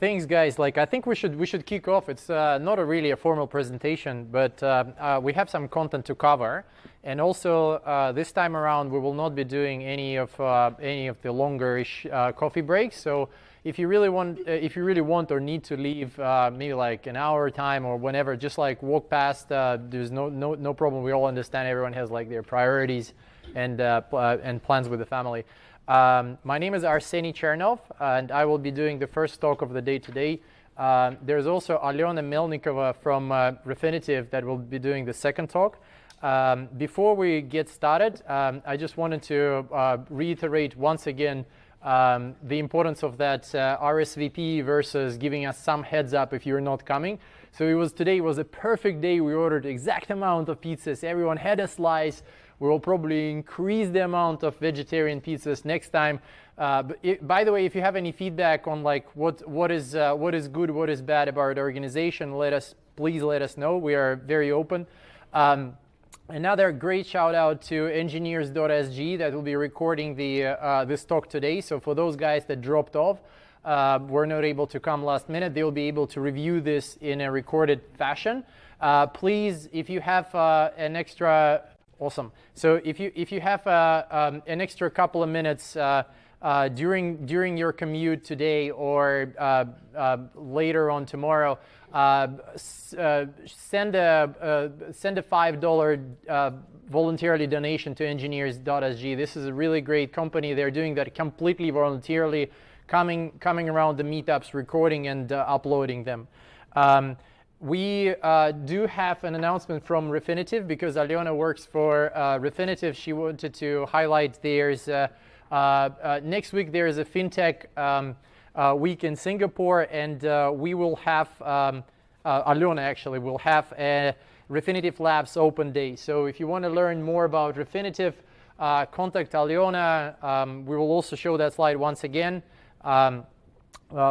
thanks, guys. Like, I think we should we should kick off. It's uh, not a really a formal presentation, but uh, uh, we have some content to cover, and also uh, this time around we will not be doing any of uh, any of the longer-ish uh, coffee breaks. So if you really want if you really want or need to leave maybe like an hour time or whenever, just like walk past. there's no no no problem. We all understand everyone has like their priorities and and plans with the family. Um, my name is Arseny Chernov, and I will be doing the first talk of the day today. Uh, there's also Alyona Melnikova from uh, Refinitiv that will be doing the second talk. Um, before we get started, um, I just wanted to uh, reiterate once again um, the importance of that uh, RSVP versus giving us some heads up if you're not coming. So it was today was a perfect day. We ordered exact amount of pizzas. Everyone had a slice. We will probably increase the amount of vegetarian pizzas next time. Uh, it, by the way, if you have any feedback on like what what is uh, what is good, what is bad about the organization, let us please let us know. We are very open. Um, another great shout out to engineers.sg that will be recording the uh, this talk today. So for those guys that dropped off, uh, were not able to come last minute, they will be able to review this in a recorded fashion. Uh, please, if you have uh, an extra Awesome. So if you if you have uh, um, an extra couple of minutes uh, uh, during during your commute today or uh, uh, later on tomorrow, uh, send a send a five dollar voluntarily donation to engineers.sg. This is a really great company. They're doing that completely voluntarily, coming coming around the meetups, recording and uploading them. Um, we uh, do have an announcement from Refinitiv because Aliona works for uh, Refinitiv. She wanted to highlight there's uh, uh, uh next week there is a fintech um, uh, week in Singapore, and we will have um, Alyona actually will have a Refinitiv Labs open day. So if you want to learn more about Refinitiv, contact Aliona. Um, we will also show that slide once again. Um,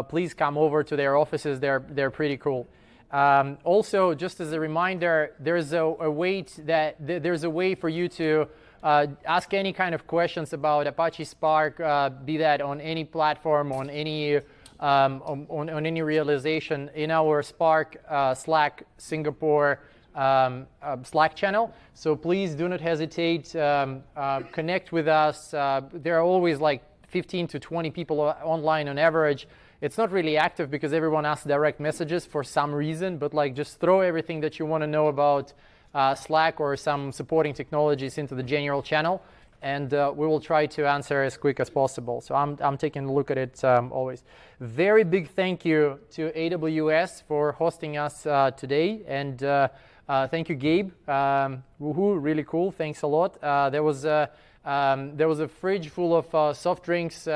please come over to their offices. They're they're pretty cool. Um, also, just as a reminder, there's a, a way that th there's a way for you to uh, ask any kind of questions about Apache Spark, uh, be that on any platform, on any um, on, on, any realization in our Spark uh, Slack Singapore um, uh, Slack channel. So please do not hesitate. Um, uh, connect with us. Uh, there are always like 15 to 20 people online on average. It's not really active because everyone asks direct messages for some reason, but like just throw everything that you want to know about uh, Slack or some supporting technologies into the general channel, and uh, we will try to answer as quick as possible. So I'm, I'm taking a look at it um, always. Very big thank you to AWS for hosting us uh, today, and uh, uh, thank you, Gabe. Um, woohoo, really cool. Thanks a lot. Uh, there was a, um, there was a fridge full of soft drinks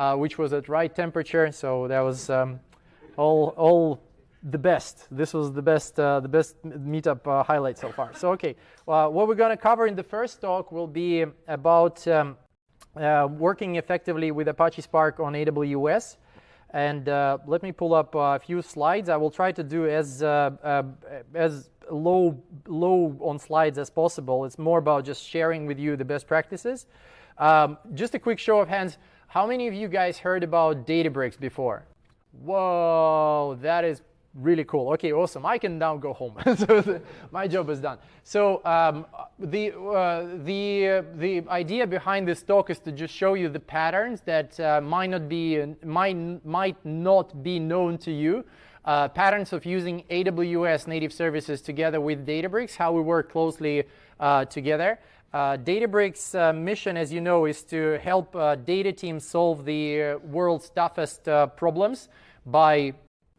uh, which was at right temperature. So that was um, all, all the best. This was the best, uh, the best meetup uh, highlight so far. So okay, well, what we're going to cover in the first talk will be about um, uh, working effectively with Apache Spark on AWS. And uh, let me pull up a few slides. I will try to do as uh, as low low on slides as possible. It's more about just sharing with you the best practices. Um, just a quick show of hands. How many of you guys heard about Databricks before? Whoa, that is really cool. Okay, awesome. I can now go home. so the, my job is done. So um, the uh, the uh, the idea behind this talk is to just show you the patterns that uh, might not be might might not be known to you. Uh, patterns of using AWS native services together with Databricks, how we work closely uh, together. Uh, Databricks' uh, mission, as you know, is to help uh, data teams solve the uh, world's toughest uh, problems by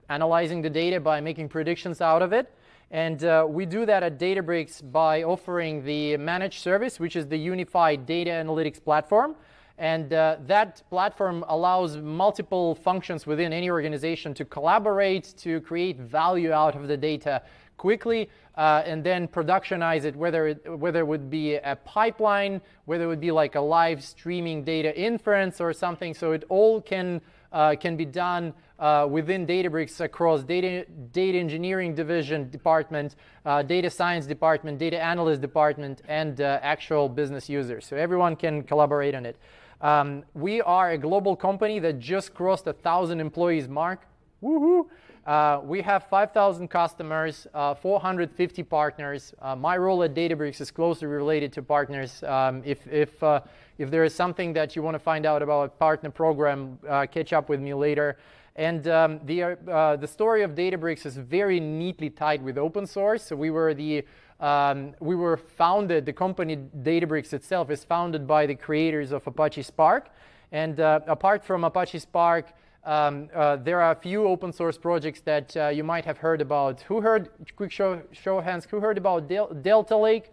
analyzing the data, by making predictions out of it. And uh, we do that at Databricks by offering the managed service, which is the unified data analytics platform. And that platform allows multiple functions within any organization to collaborate, to create value out of the data quickly uh, and then productionize it, whether it, whether it would be a pipeline, whether it would be like a live streaming data inference or something. So it all can, uh, can be done uh, within Databricks across data, data engineering division department, uh, data science department, data analyst department, and uh, actual business users. So everyone can collaborate on it. Um, we are a global company that just crossed a thousand employees mark Woohoo! Uh, we have 5,000 customers, uh, 450 partners. Uh, my role at Databricks is closely related to partners. Um, if, if, uh, if there is something that you want to find out about a partner program, uh, catch up with me later. And um, the, the story of Databricks is very neatly tied with open source. So we were the um, we were founded, the company Databricks itself is founded by the creators of Apache Spark. And apart from Apache Spark, um, uh, there are a few open source projects that uh, you might have heard about. Who heard, quick show, show of hands, who heard about Del Delta Lake?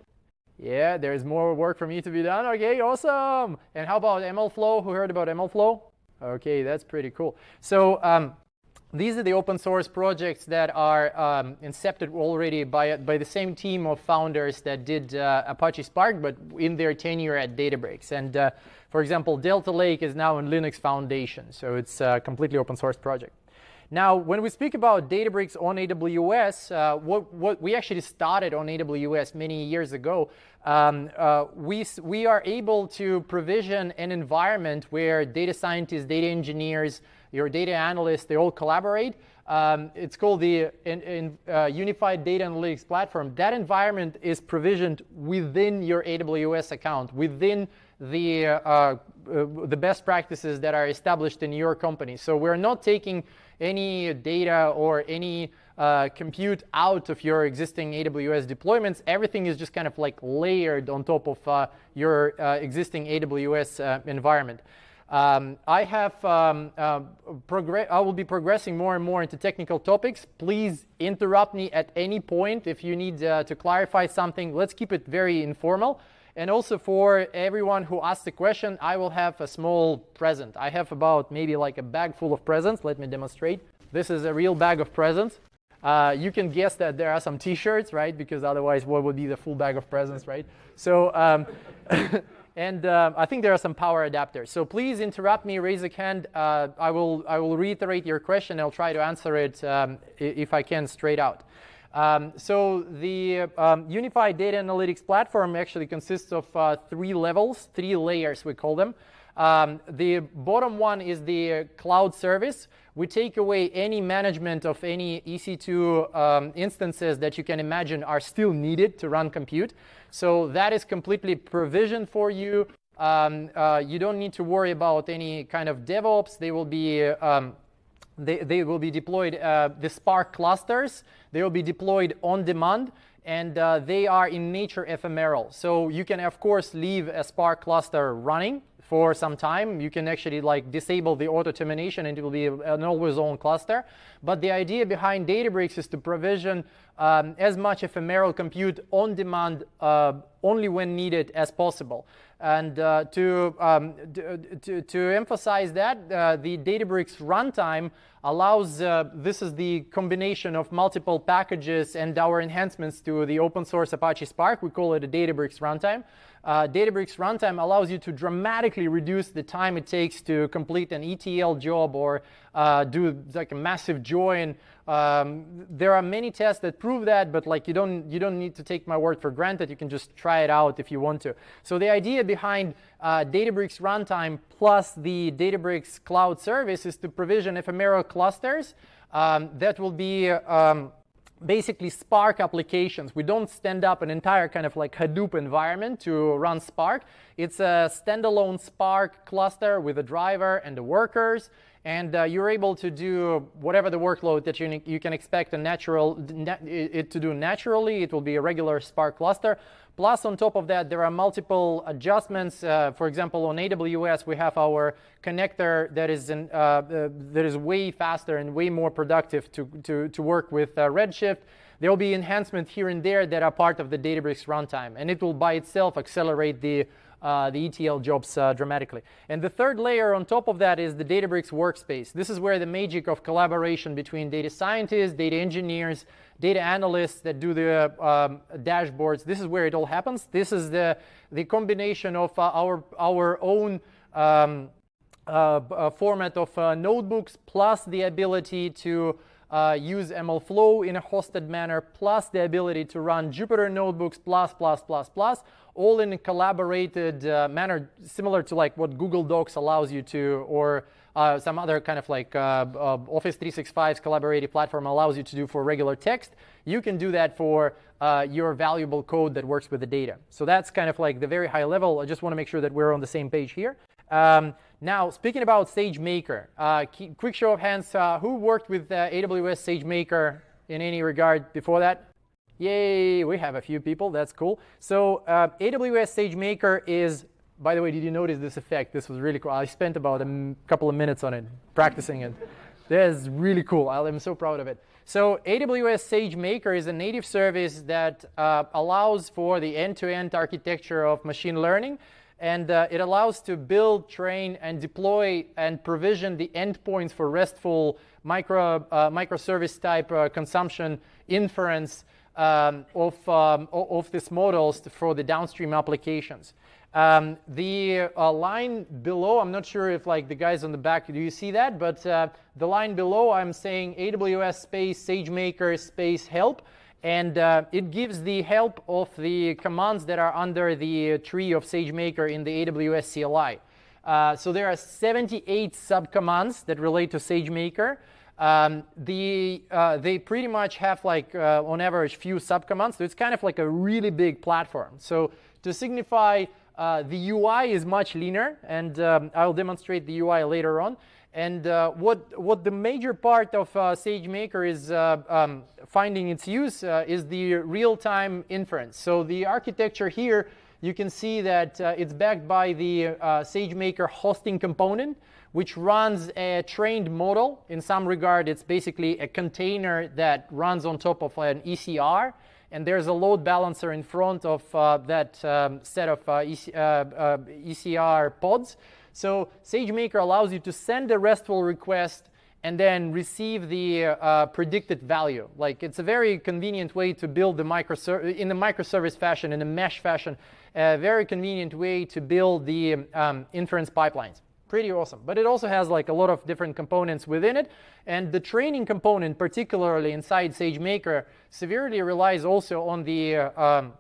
Yeah, there's more work for me to be done. Okay, awesome. And how about MLflow? Who heard about MLflow? Okay, that's pretty cool. So um, these are the open source projects that are um, incepted already by, by the same team of founders that did uh, Apache Spark, but in their tenure at Databricks. And uh, for example, Delta Lake is now in Linux Foundation, so it's a completely open source project. Now, when we speak about Databricks on AWS, uh, what, what, we actually started on AWS many years ago. Um, uh, we, we are able to provision an environment where data scientists, data engineers, your data analysts, they all collaborate. Um, it's called the in, in, uh, Unified Data Analytics Platform. That environment is provisioned within your AWS account, within the, uh, uh, the best practices that are established in your company. So we're not taking any data or any uh, compute out of your existing AWS deployments. Everything is just kind of like layered on top of uh, your uh, existing AWS uh, environment. Um, I have um, uh, I will be progressing more and more into technical topics. Please interrupt me at any point if you need uh, to clarify something. Let's keep it very informal. And also for everyone who asks a question, I will have a small present. I have about maybe like a bag full of presents. Let me demonstrate. This is a real bag of presents. Uh, you can guess that there are some t-shirts, right? Because otherwise, what would be the full bag of presents, right? So, um, and uh, I think there are some power adapters. So please interrupt me, raise a hand. Uh, I, will, I will reiterate your question. I'll try to answer it um, if I can straight out. Um, so the um, unified data analytics platform actually consists of uh, three levels, three layers we call them. Um, the bottom one is the cloud service. We take away any management of any EC2 um, instances that you can imagine are still needed to run compute. So that is completely provisioned for you. Um, uh, you don't need to worry about any kind of DevOps. They will be um, they, they will be deployed, uh, the Spark clusters, they will be deployed on demand and uh, they are in nature ephemeral. So you can, of course, leave a Spark cluster running for some time. You can actually like disable the auto termination and it will be an always on cluster. But the idea behind Databricks is to provision um, as much ephemeral compute on demand uh, only when needed as possible. And uh, to, um, to, to, emphasize that, uh, the Databricks runtime allows, uh, this is the combination of multiple packages and our enhancements to the open source Apache Spark. We call it a Databricks runtime. Uh, Databricks runtime allows you to dramatically reduce the time it takes to complete an ETL job or uh, do like a massive join um, there are many tests that prove that, but like you don't, you don't need to take my word for granted. You can just try it out if you want to. So the idea behind uh, Databricks runtime plus the Databricks cloud service is to provision ephemeral clusters um, that will be um, basically Spark applications. We don't stand up an entire kind of like Hadoop environment to run Spark. It's a standalone Spark cluster with a driver and the workers and uh, you're able to do whatever the workload that you, you can expect a natural it to do naturally. It will be a regular Spark cluster. Plus, on top of that, there are multiple adjustments. Uh, for example, on AWS, we have our connector that is, in, uh, uh, that is way faster and way more productive to, to, to work with uh, Redshift. There will be enhancements here and there that are part of the Databricks runtime, and it will by itself accelerate the uh, the ETL jobs uh, dramatically. And the third layer on top of that is the Databricks workspace. This is where the magic of collaboration between data scientists, data engineers, data analysts that do the um, dashboards, this is where it all happens. This is the, the combination of uh, our, our own um, uh, uh, format of notebooks plus the ability to uh, use MLflow in a hosted manner, plus the ability to run Jupyter notebooks, plus, plus, plus, plus, all in a collaborated uh, manner, similar to like what Google Docs allows you to, or uh, some other kind of like uh, uh, Office 365's collaborative platform allows you to do for regular text, you can do that for uh, your valuable code that works with the data. So that's kind of like the very high level. I just want to make sure that we're on the same page here. Um, now, speaking about SageMaker, uh, quick show of hands, uh, who worked with AWS SageMaker in any regard before that? Yay, we have a few people. That's cool. So uh, AWS SageMaker is, by the way, did you notice this effect? This was really cool. I spent about a couple of minutes on it, practicing it. That is really cool. I'm so proud of it. So AWS SageMaker is a native service that uh, allows for the end-to-end -end architecture of machine learning. And uh, it allows to build, train, and deploy and provision the endpoints for RESTful micro, uh, microservice type uh, consumption inference um, of, um, of these models for the downstream applications. Um, the uh, line below, I'm not sure if like the guys on the back, do you see that? But uh, the line below, I'm saying AWS space SageMaker space help. And uh, it gives the help of the commands that are under the tree of SageMaker in the AWS CLI. Uh, so there are 78 subcommands that relate to SageMaker. Um, the, uh, they pretty much have like uh, on average few subcommands, so it's kind of like a really big platform. So to signify uh, the UI is much leaner, and um, I'll demonstrate the UI later on. And uh, what, what the major part of uh, SageMaker is uh, um, finding its use is the real-time inference. So the architecture here, you can see that it's backed by the SageMaker hosting component which runs a trained model. In some regard, it's basically a container that runs on top of an ECR. And there's a load balancer in front of uh, that um, set of uh, EC, uh, uh ECR pods. So SageMaker allows you to send a RESTful request and then receive the uh, predicted value. Like it's a very convenient way to build the microservice in the microservice fashion, in a mesh fashion, a very convenient way to build the um, inference pipelines pretty awesome. But it also has like a lot of different components within it. And the training component, particularly inside SageMaker, severely relies also on the uh, um,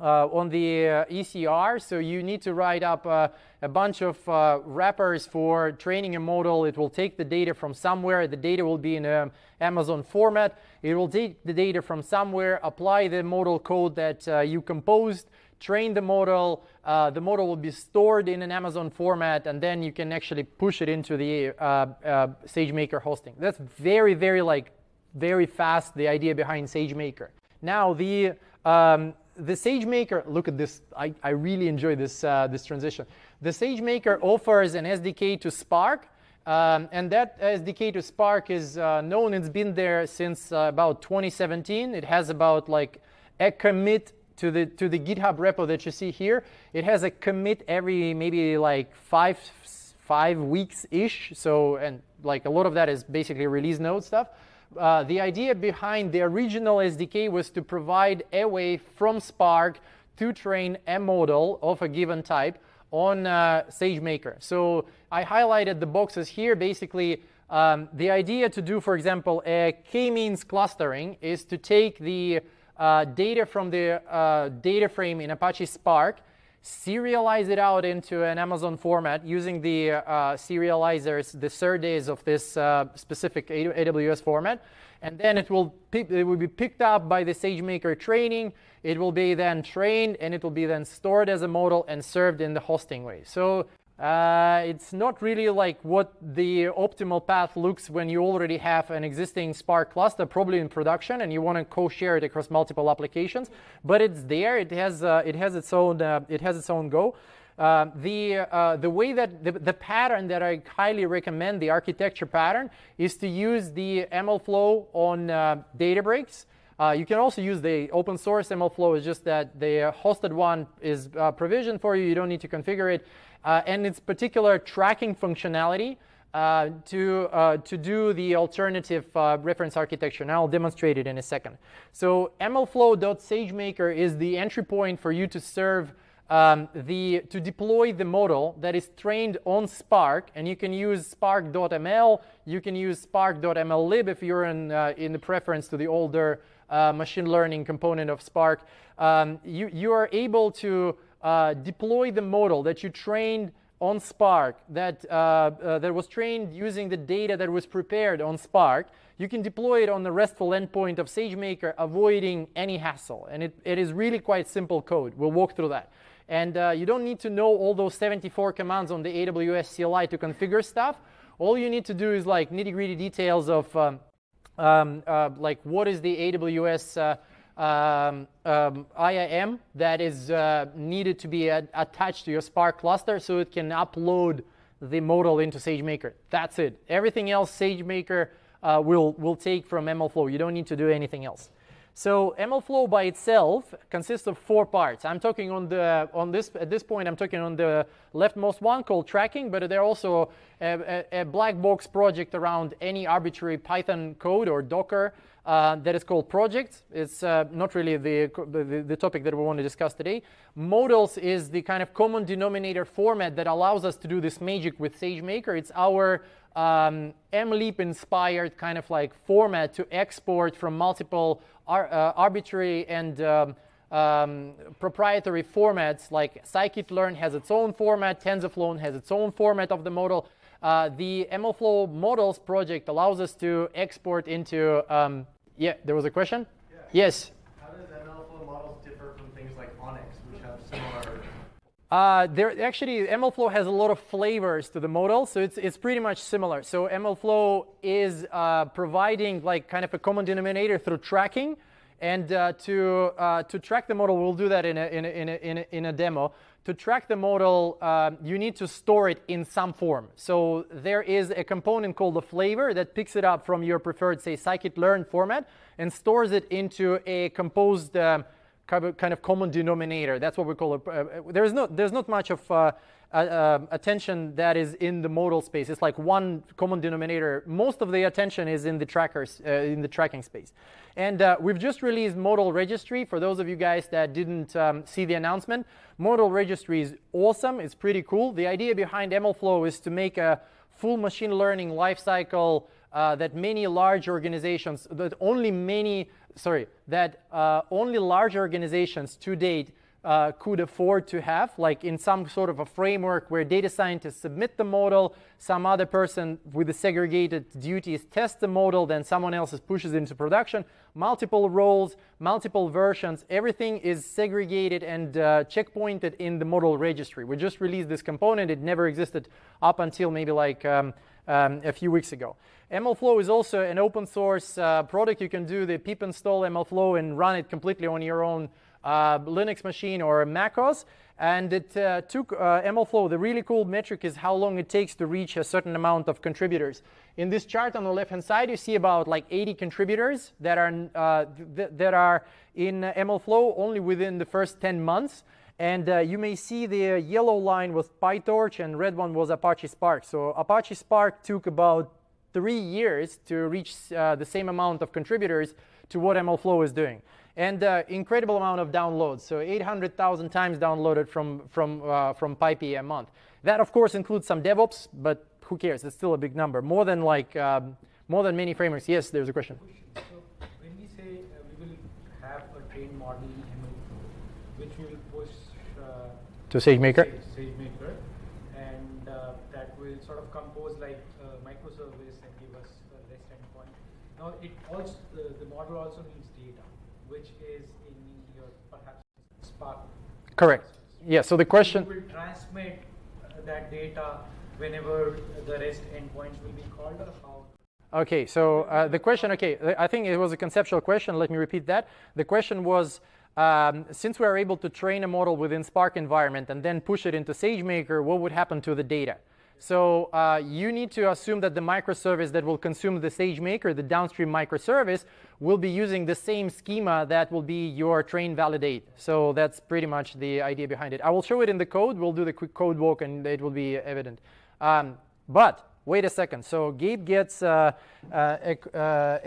uh, on the uh, ECR. So you need to write up uh, a bunch of uh, wrappers for training a model. It will take the data from somewhere. The data will be in an Amazon format. It will take the data from somewhere, apply the model code that uh, you composed, train the model. Uh, the model will be stored in an Amazon format, and then you can actually push it into the SageMaker hosting. That's very, very like very fast. The idea behind SageMaker. Now the um, the SageMaker. Look at this. I, I really enjoy this uh, this transition. The SageMaker offers an SDK to Spark. Um, and that SDK to Spark is uh, known. It's been there since uh, about 2017. It has about like a commit to the, to the GitHub repo that you see here. It has a commit every maybe like five, five weeks-ish. So, and like a lot of that is basically release node stuff. Uh, the idea behind the original SDK was to provide a way from Spark to train a model of a given type on uh, SageMaker. So I highlighted the boxes here. Basically, um, the idea to do, for example, a k-means clustering is to take the uh, data from the uh, data frame in Apache Spark, serialize it out into an Amazon format using the uh, serializers, the SerDes of this uh, specific AWS format. And then it will, it will be picked up by the SageMaker training. It will be then trained, and it will be then stored as a model and served in the hosting way. So uh, it's not really like what the optimal path looks when you already have an existing Spark cluster, probably in production, and you want to co-share it across multiple applications. But it's there. It has uh, it has its own uh, it has its own go. Uh, the uh, the way that the, the, pattern that I highly recommend, the architecture pattern, is to use the MLflow on uh, Databricks. you can also use the open source MLflow. It's just that the hosted one is provisioned for you. You don't need to configure it uh, and its particular tracking functionality uh, to, uh, to do the alternative uh, reference architecture. And I'll demonstrate it in a second. So mlflow.sagemaker is the entry point for you to serve um, the, to deploy the model that is trained on Spark. And you can use spark.ml. You can use spark.mllib if you're in, uh, in the preference to the older uh, machine learning component of Spark. Um, you, you are able to uh, deploy the model that you trained on Spark that, uh, uh, that was trained using the data that was prepared on Spark, you can deploy it on the RESTful endpoint of SageMaker, avoiding any hassle. And it, it is really quite simple code. We'll walk through that. And uh, you don't need to know all those 74 commands on the AWS CLI to configure stuff. All you need to do is like nitty gritty details of um, um, uh, like what is the AWS um, um, IAM that is uh, needed to be attached to your Spark cluster so it can upload the model into SageMaker. That's it. Everything else SageMaker uh, will, will take from MLflow. You don't need to do anything else. So MLflow by itself consists of four parts. I'm talking on the on this at this point. I'm talking on the leftmost one called tracking, but there are also a, a, a black box project around any arbitrary Python code or Docker uh, that is called projects. It's uh, not really the, the, the, topic that we want to discuss today. Models is the kind of common denominator format that allows us to do this magic with SageMaker. It's our um, MLeap inspired kind of like format to export from multiple ar uh, arbitrary and um, um, proprietary formats like scikit-learn has its own format, TensorFlow has its own format of the model. Uh, the MLflow models project allows us to export into, um, yeah, there was a question? Yeah. Yes. How does MLflow models differ from things like ONNX, which have similar uh, there actually MLflow has a lot of flavors to the model, so it's it's pretty much similar. So MLflow is uh, providing like kind of a common denominator through tracking, and uh, to uh, to track the model, we'll do that in a in a, in a, in a, in a demo. To track the model, um, you need to store it in some form. So there is a component called the flavor that picks it up from your preferred, say, scikit-learn format and stores it into a composed um, kind of common denominator. That's what we call it. There's, no, there's not much of uh, uh, attention that is in the modal space. It's like one common denominator. Most of the attention is in the trackers, uh, in the tracking space. And uh, we've just released model registry. For those of you guys that didn't um, see the announcement, model registry is awesome. It's pretty cool. The idea behind MLflow is to make a full machine learning lifecycle uh, that many large organizations, that only many sorry, that uh, only large organizations to date uh, could afford to have, like in some sort of a framework where data scientists submit the model, some other person with the segregated duties tests the model, then someone else pushes it into production, multiple roles, multiple versions, everything is segregated and uh, checkpointed in the model registry. We just released this component. It never existed up until maybe like um, um, a few weeks ago. MLflow is also an open source uh, product. You can do the pip install MLflow and run it completely on your own uh, Linux machine or macOS. And it uh, took uh, MLflow, the really cool metric is how long it takes to reach a certain amount of contributors. In this chart on the left-hand side, you see about like 80 contributors that are, uh, th that are in MLflow only within the first 10 months. And uh, you may see the yellow line was PyTorch and red one was Apache Spark. So Apache Spark took about three years to reach uh, the same amount of contributors to what MLflow is doing. And uh, incredible amount of downloads. So 800,000 times downloaded from, from, uh, from PyPI a month. That, of course, includes some DevOps, but who cares? It's still a big number. More than like, um, more than many frameworks. Yes, there's a question. So when we say uh, we will have a trained model in which will push to SageMaker? SageMaker, and uh, that will sort of compose like a microservice and give us a REST endpoint. Now, it also the, the model also needs data, which is in your perhaps Spark. Correct. Yeah. So the question. Will transmit that data whenever the REST endpoints will be called, or how? Okay, so uh, the question, okay, I think it was a conceptual question. Let me repeat that. The question was, um, since we are able to train a model within Spark environment and then push it into SageMaker, what would happen to the data? So uh, you need to assume that the microservice that will consume the SageMaker, the downstream microservice, will be using the same schema that will be your train validate. So that's pretty much the idea behind it. I will show it in the code. We'll do the quick code walk and it will be evident. Um, but wait a second. So Gabe gets, uh, uh, uh,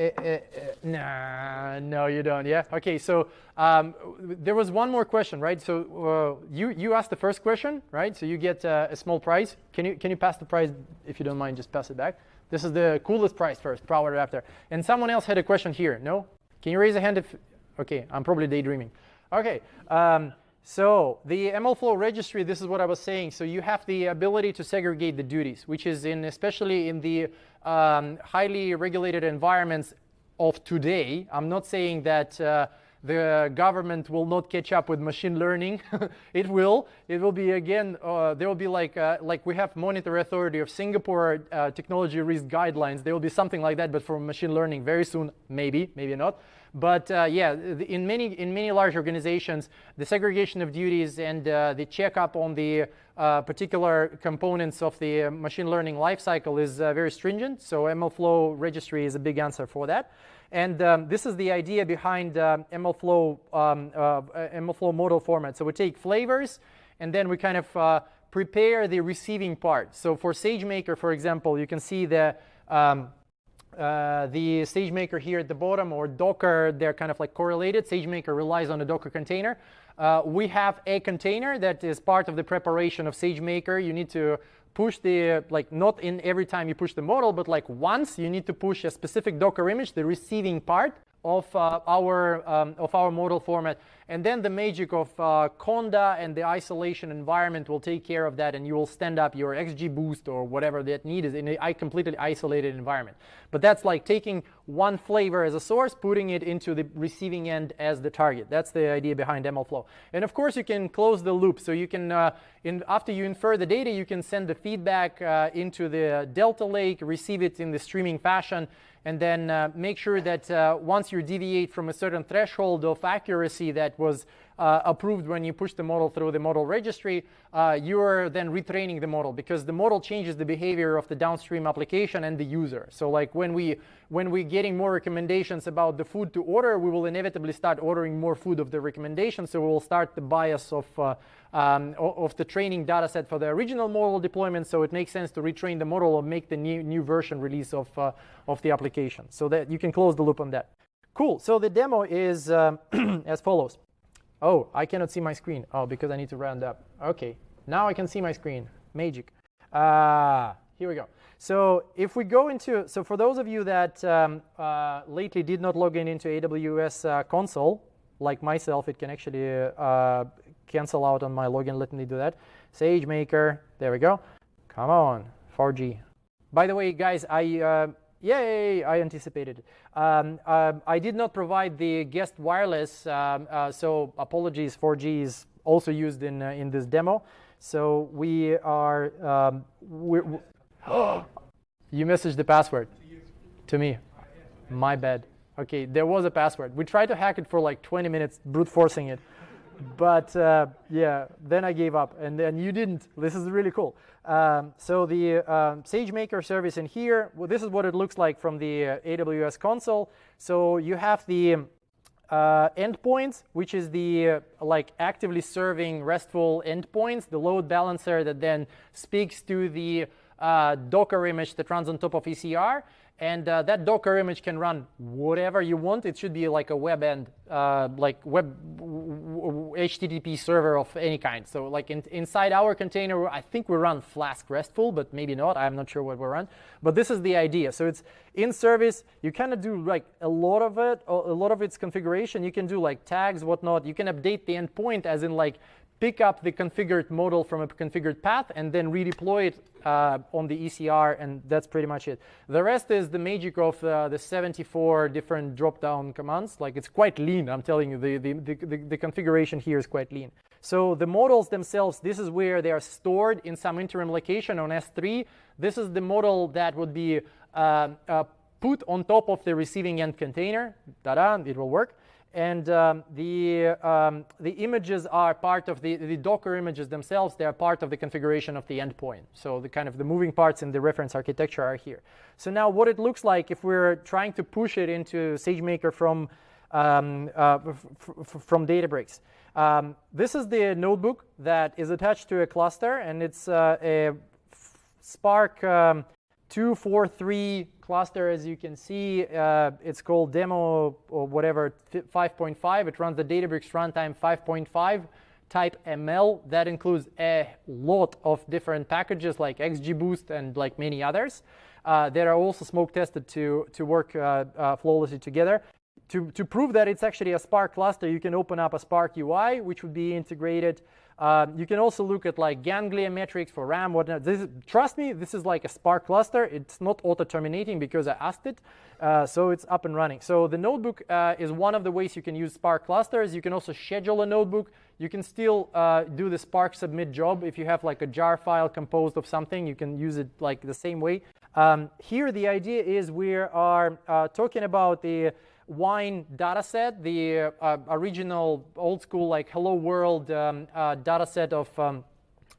nah, no, you don't. Yeah. Okay. So um, there was one more question, right? So uh, you you asked the first question, right? So you get uh, a small prize. Can you can you pass the prize if you don't mind? Just pass it back. This is the coolest prize first, Power Adapter. And someone else had a question here. No? Can you raise a hand if? Okay, I'm probably daydreaming. Okay. Um, So the MLflow registry, this is what I was saying. So you have the ability to segregate the duties, which is in especially in the um, highly regulated environments of today. I'm not saying that uh, the government will not catch up with machine learning. it will. It will be again. Uh, there will be like uh, like we have Monetary Authority of Singapore uh, technology risk guidelines. There will be something like that, but for machine learning very soon, maybe, maybe not. But uh, yeah, in many in many large organizations, the segregation of duties and uh, the checkup on the uh, particular components of the machine learning lifecycle is very stringent. So MLflow registry is a big answer for that. And um, this is the idea behind uh, MLflow, um, uh, MLflow model format. So we take flavors, and then we kind of uh, prepare the receiving part. So for SageMaker, for example, you can see the um, uh, the SageMaker here at the bottom or Docker, they're kind of like correlated. SageMaker relies on a Docker container. Uh, we have a container that is part of the preparation of SageMaker. You need to push the, like not in every time you push the model, but like once you need to push a specific Docker image, the receiving part of uh, our um, of our model format, and then the magic of uh, Conda and the isolation environment will take care of that, and you will stand up your XGBoost or whatever that need is in a completely isolated environment. But that's like taking one flavor as a source, putting it into the receiving end as the target. That's the idea behind MLflow. And of course, you can close the loop, so you can uh, in, after you infer the data, you can send the feedback uh, into the Delta Lake, receive it in the streaming fashion and then uh, make sure that uh, once you deviate from a certain threshold of accuracy that was uh, approved when you push the model through the model registry, uh, you're then retraining the model because the model changes the behavior of the downstream application and the user. So like when we when we're getting more recommendations about the food to order, we will inevitably start ordering more food of the recommendation. So we will start the bias of uh, um, of the training data set for the original model deployment. So it makes sense to retrain the model or make the new, new version release of, uh, of the application so that you can close the loop on that. Cool. So the demo is um, as follows. Oh, I cannot see my screen. Oh, because I need to round up. OK. Now I can see my screen. Magic. Uh, here we go. So if we go into, so for those of you that um, uh, lately did not log in into AWS uh, console, like myself, it can actually uh, cancel out on my login. Let me do that. SageMaker, there we go. Come on, 4G. By the way, guys, I, uh, yay, I anticipated. Um, uh, I did not provide the guest wireless, um, uh, so apologies, 4G is also used in, uh, in this demo. So we are, um, we're, you messaged the password to me. My bad. Okay, there was a password. We tried to hack it for like 20 minutes, brute forcing it but uh, yeah, then I gave up, and then you didn't. This is really cool. Um, so the um, SageMaker service in here, well, this is what it looks like from the uh, AWS console. So you have the uh, endpoints, which is the uh, like actively serving RESTful endpoints, the load balancer that then speaks to the uh, Docker image that runs on top of ECR. And uh, that Docker image can run whatever you want. It should be like a web end, uh, like web HTTP server of any kind. So like in, inside our container, I think we run Flask RESTful, but maybe not. I'm not sure what we run. But this is the idea. So it's in service. You kind of do like a lot of it, a lot of its configuration. You can do like tags, whatnot. You can update the endpoint as in like pick up the configured model from a configured path and then redeploy it uh, on the ECR, and that's pretty much it. The rest is the magic of uh, the 74 different drop-down commands. Like it's quite lean, I'm telling you, the, the, the, the, configuration here is quite lean. So the models themselves, this is where they are stored in some interim location on S3. This is the model that would be uh, uh put on top of the receiving end container. Ta-da, it will work and um, the, um, the images are part of the, the Docker images themselves. They are part of the configuration of the endpoint. So the kind of the moving parts in the reference architecture are here. So now what it looks like if we're trying to push it into SageMaker from, um, uh, from Databricks. Um, this is the notebook that is attached to a cluster, and it's uh, a Spark um, 243 cluster, as you can see, uh, it's called demo or whatever 5.5. It runs the Databricks runtime 5.5 type ML. That includes a lot of different packages like XGBoost and like many others. Uh, that are also smoke tested to, to work uh, uh flawlessly together. to, to prove that it's actually a Spark cluster, you can open up a Spark UI, which would be integrated. Um, you can also look at like ganglia metrics for RAM, whatnot. This is, trust me, this is like a Spark cluster. It's not auto-terminating because I asked it, uh, so it's up and running. So the notebook uh, is one of the ways you can use Spark clusters. You can also schedule a notebook. You can still uh, do the Spark submit job. If you have like a jar file composed of something, you can use it like the same way. Um, here, the idea is we are uh, talking about the wine dataset, the uh, original old school like hello world um, uh, dataset of, um,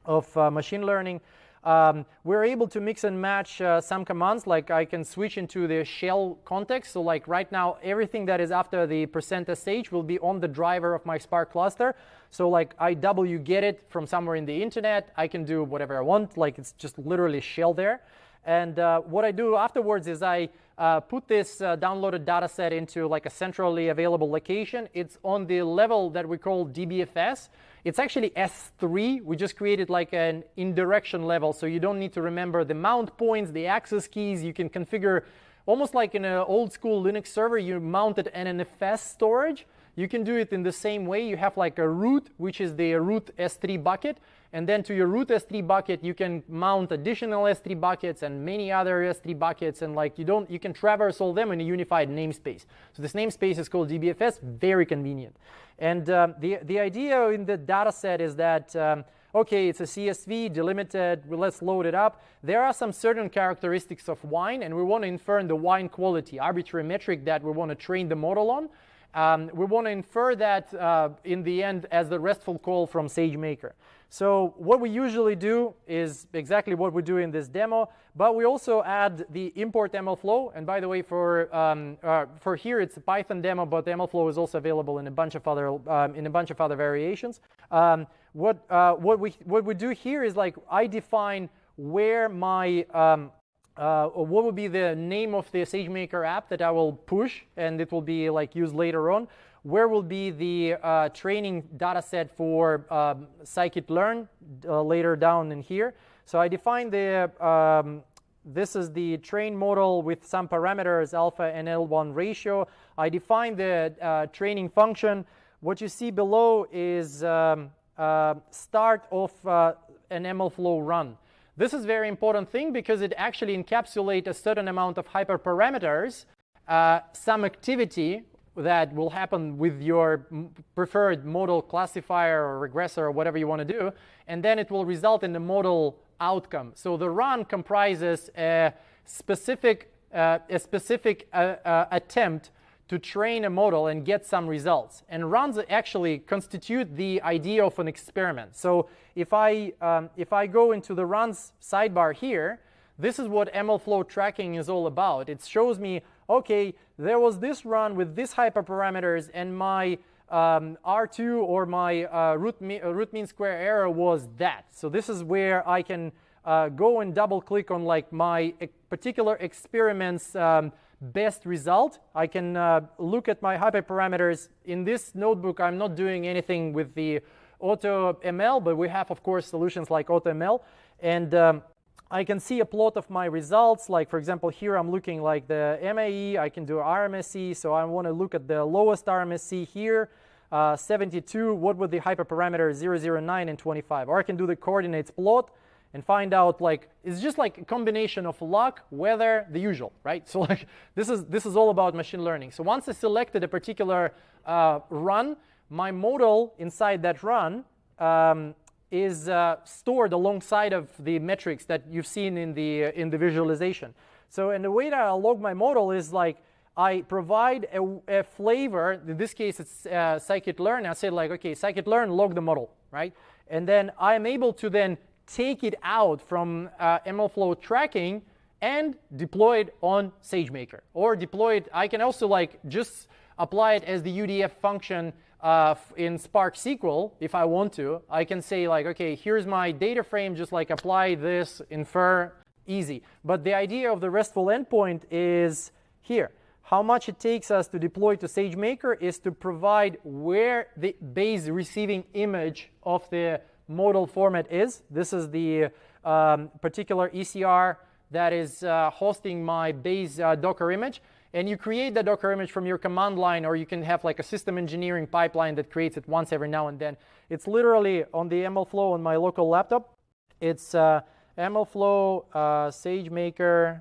of uh, machine learning. Um, we're able to mix and match uh, some commands like I can switch into the shell context. So like right now, everything that is after the percent %sh will be on the driver of my Spark cluster. So like I wget it from somewhere in the internet. I can do whatever I want. Like it's just literally shell there. And uh, what I do afterwards is I uh, put this uh, downloaded data set into like a centrally available location. It's on the level that we call DBFS. It's actually S3. We just created like an indirection level, so you don't need to remember the mount points, the access keys. You can configure almost like in an old school Linux server, you mounted NNFS storage. You can do it in the same way. You have like a root, which is the root S3 bucket. And then to your root S3 bucket, you can mount additional S3 buckets and many other S3 buckets. And like you don't, you can traverse all them in a unified namespace. So this namespace is called DBFS, very convenient. And um, the, the idea in the data set is that, um, okay, it's a CSV, delimited, let's load it up. There are some certain characteristics of wine, and we want to infer in the wine quality, arbitrary metric that we want to train the model on. Um, we want to infer that uh, in the end as the RESTful call from SageMaker. So what we usually do is exactly what we do in this demo, but we also add the import MLflow. And by the way, for um, uh, for here it's a Python demo, but MLflow is also available in a bunch of other um, in a bunch of other variations. Um, what uh, what we what we do here is like I define where my um, uh, what would be the name of the SageMaker app that I will push and it will be like used later on? Where will be the uh, training data set for um, scikit-learn uh, later down in here? So I define the, um, this is the train model with some parameters, alpha and L1 ratio. I define the uh, training function. What you see below is um, uh, start of uh, an MLflow run. This is very important thing because it actually encapsulates a certain amount of hyperparameters, uh, some activity that will happen with your preferred model classifier or regressor or whatever you want to do, and then it will result in the model outcome. So the run comprises a specific, uh, a specific uh, uh, attempt to train a model and get some results. And runs actually constitute the idea of an experiment. So if I, um, if I go into the runs sidebar here, this is what MLflow tracking is all about. It shows me, OK, there was this run with these hyperparameters, and my um, R2 or my uh, root, uh, root mean square error was that. So this is where I can uh, go and double click on like my particular experiments um, best result. I can uh, look at my hyperparameters. In this notebook, I'm not doing anything with the AutoML, but we have, of course, solutions like AutoML. And um, I can see a plot of my results. Like, for example, here I'm looking like the MAE. I can do RMSE. So I want to look at the lowest RMSE here, uh, 72. What would the hyperparameters 009 and 25? Or I can do the coordinates plot and find out like it's just like a combination of luck, weather, the usual, right? So like this is this is all about machine learning. So once I selected a particular uh, run, my model inside that run um, is uh, stored alongside of the metrics that you've seen in the uh, in the visualization. So and the way that I log my model is like I provide a, a flavor. In this case, it's uh, scikit-learn. I say like, okay, scikit-learn, log the model, right? And then I am able to then take it out from uh, MLflow tracking and deploy it on SageMaker. Or deploy it, I can also like just apply it as the UDF function uh, in Spark SQL if I want to. I can say like, okay, here's my data frame, just like apply this, infer, easy. But the idea of the RESTful endpoint is here. How much it takes us to deploy to SageMaker is to provide where the base receiving image of the model format is. This is the um, particular ECR that is uh, hosting my base uh, Docker image. and you create the Docker image from your command line, or you can have like a system engineering pipeline that creates it once every now and then. It's literally on the MLflow on my local laptop. It's uh, MLflow uh, SageMaker,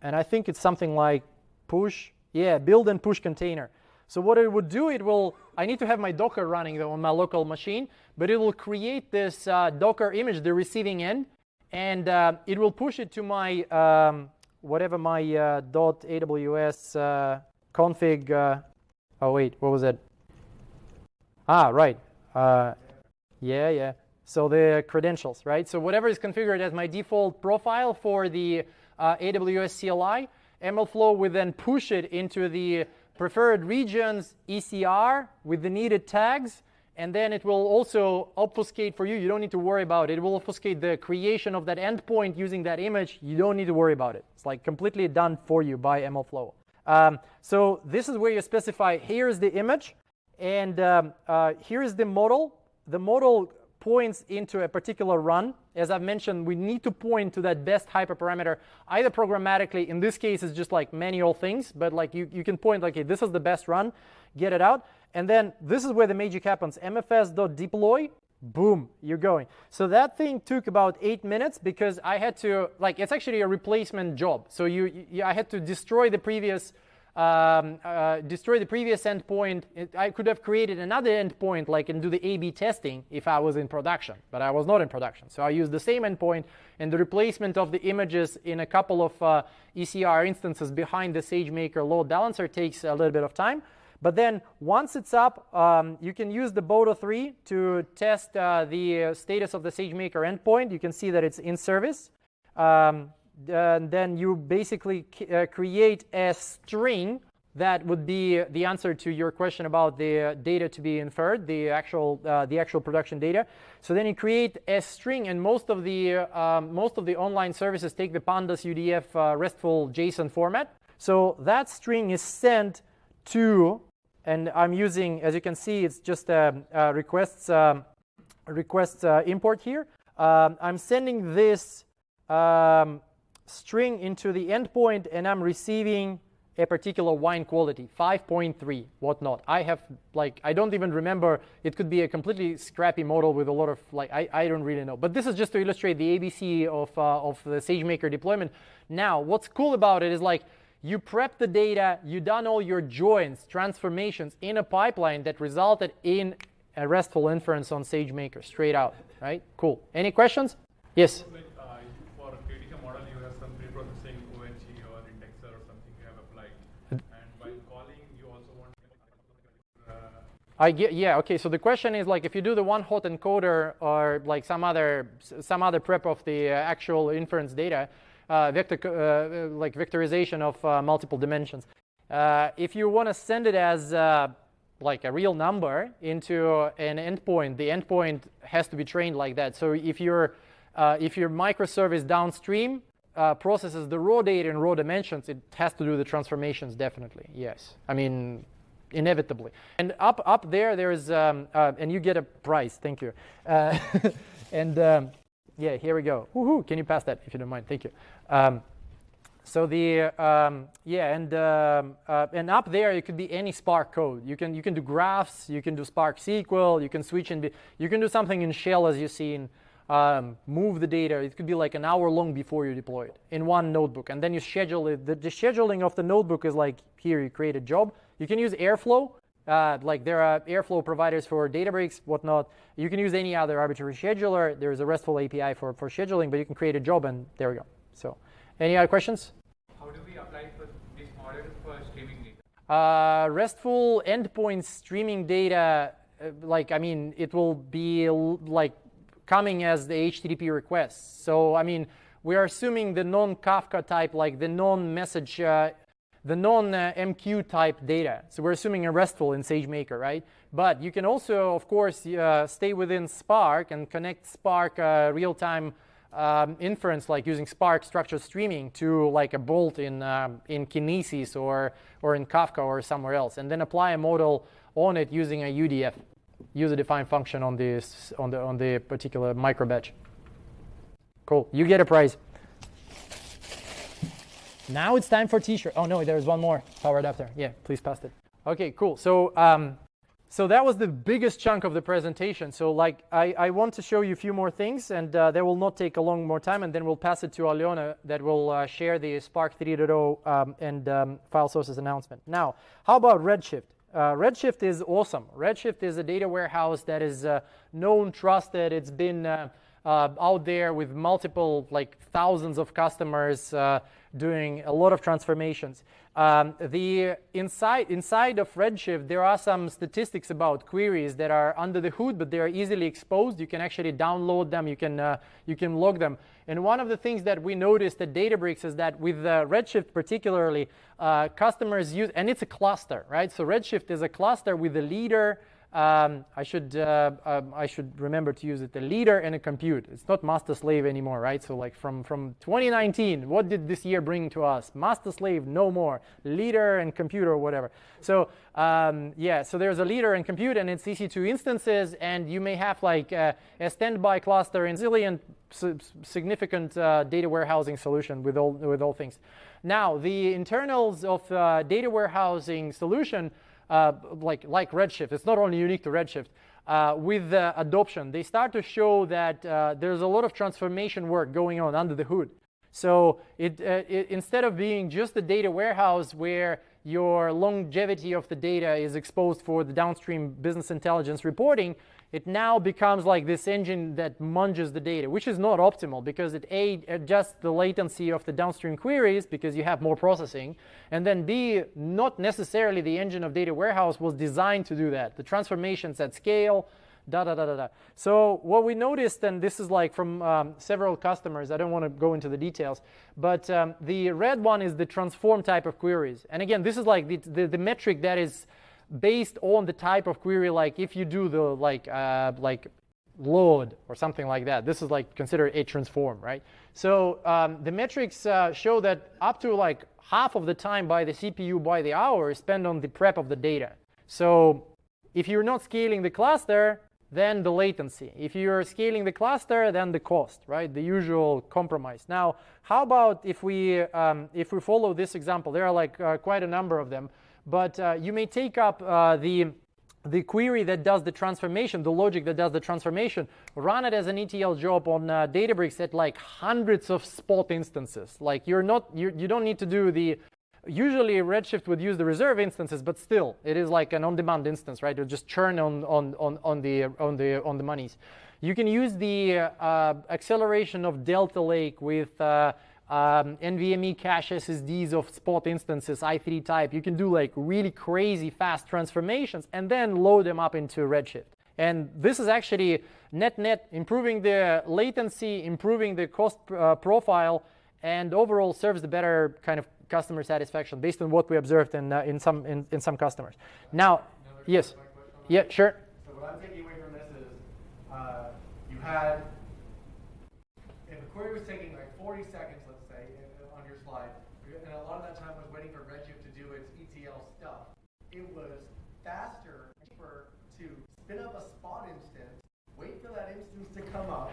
and I think it's something like push, yeah, build and push container. So what it would do, it will, I need to have my Docker running though on my local machine, but it will create this uh, Docker image, the receiving end, and uh, it will push it to my, um, whatever my uh, .aws uh, config, uh, oh wait, what was that? Ah, right, uh, yeah, yeah. So the credentials, right? So whatever is configured as my default profile for the AWS CLI, MLflow would then push it into the preferred regions ECR with the needed tags, and then it will also obfuscate for you. You don't need to worry about it. It will obfuscate the creation of that endpoint using that image. You don't need to worry about it. It's like completely done for you by MLflow. Um, so this is where you specify, here's the image, and um, uh, here's the model. The model points into a particular run. As I've mentioned, we need to point to that best hyperparameter, either programmatically, in this case, it's just like manual things, but like you, you can point like, okay, this is the best run, get it out. And then this is where the magic happens. mfs.deploy, boom, you're going. So that thing took about eight minutes because I had to, like, it's actually a replacement job. So you, you I had to destroy the previous um, uh, destroy the previous endpoint. It, I could have created another endpoint like and do the A-B testing if I was in production, but I was not in production. So I used the same endpoint and the replacement of the images in a couple of uh, ECR instances behind the SageMaker load balancer takes a little bit of time. But then once it's up, um, you can use the Boto 3 to test uh, the status of the SageMaker endpoint. You can see that it's in service. Um, uh, then you basically uh, create a string that would be the answer to your question about the data to be inferred, the actual uh, the actual production data. So then you create a string, and most of the um, most of the online services take the Pandas UDF uh, RESTful JSON format. So that string is sent to, and I'm using, as you can see, it's just a, a requests um, requests uh, import here. Um, I'm sending this. Um, string into the endpoint and I'm receiving a particular wine quality, 5.3, whatnot. I have, like, I don't even remember. It could be a completely scrappy model with a lot of, like, I, I don't really know. But this is just to illustrate the ABC of, uh, of the SageMaker deployment. Now, what's cool about it is, like, you prep the data, you done all your joins, transformations in a pipeline that resulted in a RESTful inference on SageMaker, straight out, right? Cool. Any questions? Yes? I get, yeah, okay, so the question is like if you do the one hot encoder or like some other, some other prep of the uh, actual inference data, uh, vector, uh, like vectorization of uh, multiple dimensions. Uh, if you want to send it as uh, like a real number into an endpoint, the endpoint has to be trained like that. So if, your if your microservice downstream processes the raw data in raw dimensions, it has to do the transformations definitely, yes. I mean, inevitably. And up up there, there's um, uh, and you get a prize. Thank you. Uh, and um, yeah, here we go. Woohoo! Can you pass that if you don't mind? Thank you. Um, so the um, yeah, and um, uh, and up there it could be any Spark code. You can you can do graphs, you can do Spark SQL, you can switch and be, you can do something in Shell as you've seen. Um, move the data. It could be like an hour long before you deploy it in one notebook, and then you schedule it. The, the scheduling of the notebook is like here you create a job, you can use Airflow. Uh, like there are Airflow providers for Databricks, whatnot. You can use any other arbitrary scheduler. There's a RESTful API for, for scheduling, but you can create a job and there we go. So any other questions? How do we apply for this model for streaming data? Uh, RESTful endpoint streaming data, uh, like, I mean, it will be like coming as the HTTP requests. So, I mean, we are assuming the non-Kafka type, like the non-message uh, the non-MQ type data. So we're assuming a RESTful in SageMaker, right? But you can also, of course, uh, stay within Spark and connect Spark uh, real-time um, inference, like using Spark structured streaming to like a bolt in, um, in Kinesis or, or in Kafka or somewhere else, and then apply a model on it using a UDF, user-defined function on, this, on, the, on the particular micro batch. Cool, you get a prize. Now it's time for t-shirt. Oh no, there's one more power adapter. Yeah, please pass it. Okay, cool. So um, so that was the biggest chunk of the presentation. So like I, I want to show you a few more things and uh, that will not take a long more time and then we'll pass it to Aliona that will uh, share the Spark 3.0 um, and um, file sources announcement. Now, how about Redshift? Uh, Redshift is awesome. Redshift is a data warehouse that is uh, known, trusted. It's been uh, uh, out there with multiple, like thousands of customers doing a lot of transformations. Um, the inside, inside of Redshift, there are some statistics about queries that are under the hood, but they are easily exposed. You can actually download them. You can, uh, you can log them. And one of the things that we noticed at Databricks is that with uh, Redshift particularly, uh, customers use, and it's a cluster, right? So Redshift is a cluster with a leader, um, I should uh, um, I should remember to use it. A leader and a compute. It's not master slave anymore, right? So like from from 2019, what did this year bring to us? Master slave, no more. Leader and computer, or whatever. So um, yeah, so there's a leader and compute, and it's EC2 instances, and you may have like uh, a standby cluster and zillion significant uh, data warehousing solution with all with all things. Now the internals of uh, data warehousing solution like, like Redshift, it's not only unique to Redshift, uh, with the adoption, they start to show that uh, there's a lot of transformation work going on under the hood. So it, uh, it, instead of being just a data warehouse where your longevity of the data is exposed for the downstream business intelligence reporting, it now becomes like this engine that munges the data, which is not optimal because it A, adjusts the latency of the downstream queries because you have more processing, and then B, not necessarily the engine of data warehouse was designed to do that. The transformations at scale, da da da da da. So what we noticed, and this is like from um, several customers, I don't want to go into the details, but um, the red one is the transform type of queries. And again, this is like the, the, the metric that is based on the type of query, like if you do the like uh, like load or something like that. This is like considered a transform, right? So um, the metrics uh, show that up to like half of the time by the CPU by the hour is spent on the prep of the data. So if you're not scaling the cluster, then the latency. If you're scaling the cluster, then the cost, right? The usual compromise. Now, how about if we um, if we follow this example? There are like uh, quite a number of them. But uh, you may take up uh, the, the query that does the transformation, the logic that does the transformation, run it as an ETL job on uh, Databricks at like hundreds of spot instances. Like you're not, you're, you don't need to do the, usually Redshift would use the reserve instances, but still it is like an on-demand instance, right? It'll just churn on, on, on, on, the, on, the, on the monies. You can use the uh, acceleration of Delta Lake with uh, um, NVMe cache SSDs of spot instances, i3 type. You can do like really crazy fast transformations and then load them up into Redshift. And this is actually net-net improving the latency, improving the cost uh, profile, and overall serves the better kind of customer satisfaction based on what we observed in, uh, in, some, in, in some customers. Now, yes. Yeah, sure. So what I'm taking away from this is uh, you had, if a query was taking like 40 seconds lot of that time was waiting for Redshift to do its ETL stuff. It was faster, cheaper to spin up a spot instance, wait for that instance to come up,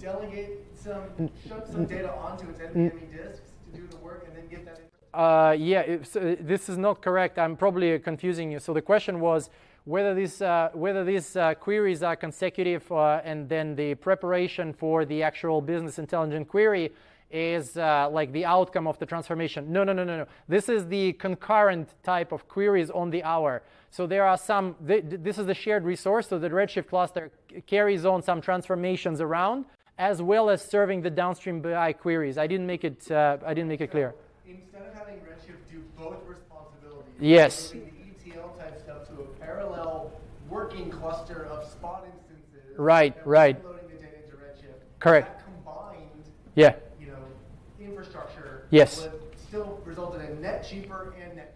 delegate some, shove some data onto its NVMe disks to do the work, and then get that. Uh, yeah, uh, this is not correct. I'm probably confusing you. So the question was whether these uh, whether these uh, queries are consecutive, uh, and then the preparation for the actual business intelligence query is uh, like the outcome of the transformation. No, no, no, no, no. This is the concurrent type of queries on the hour. So there are some, th this is the shared resource, so the Redshift cluster carries on some transformations around, as well as serving the downstream BI queries. I didn't make it, uh, I didn't make it clear. Instead of having Redshift do both responsibilities, yes. the ETL type stuff to a parallel working cluster of spot instances. Right, right. Loading the data into Redshift. Correct. combined. Yeah you know, infrastructure yes. would still result in a net cheaper and net.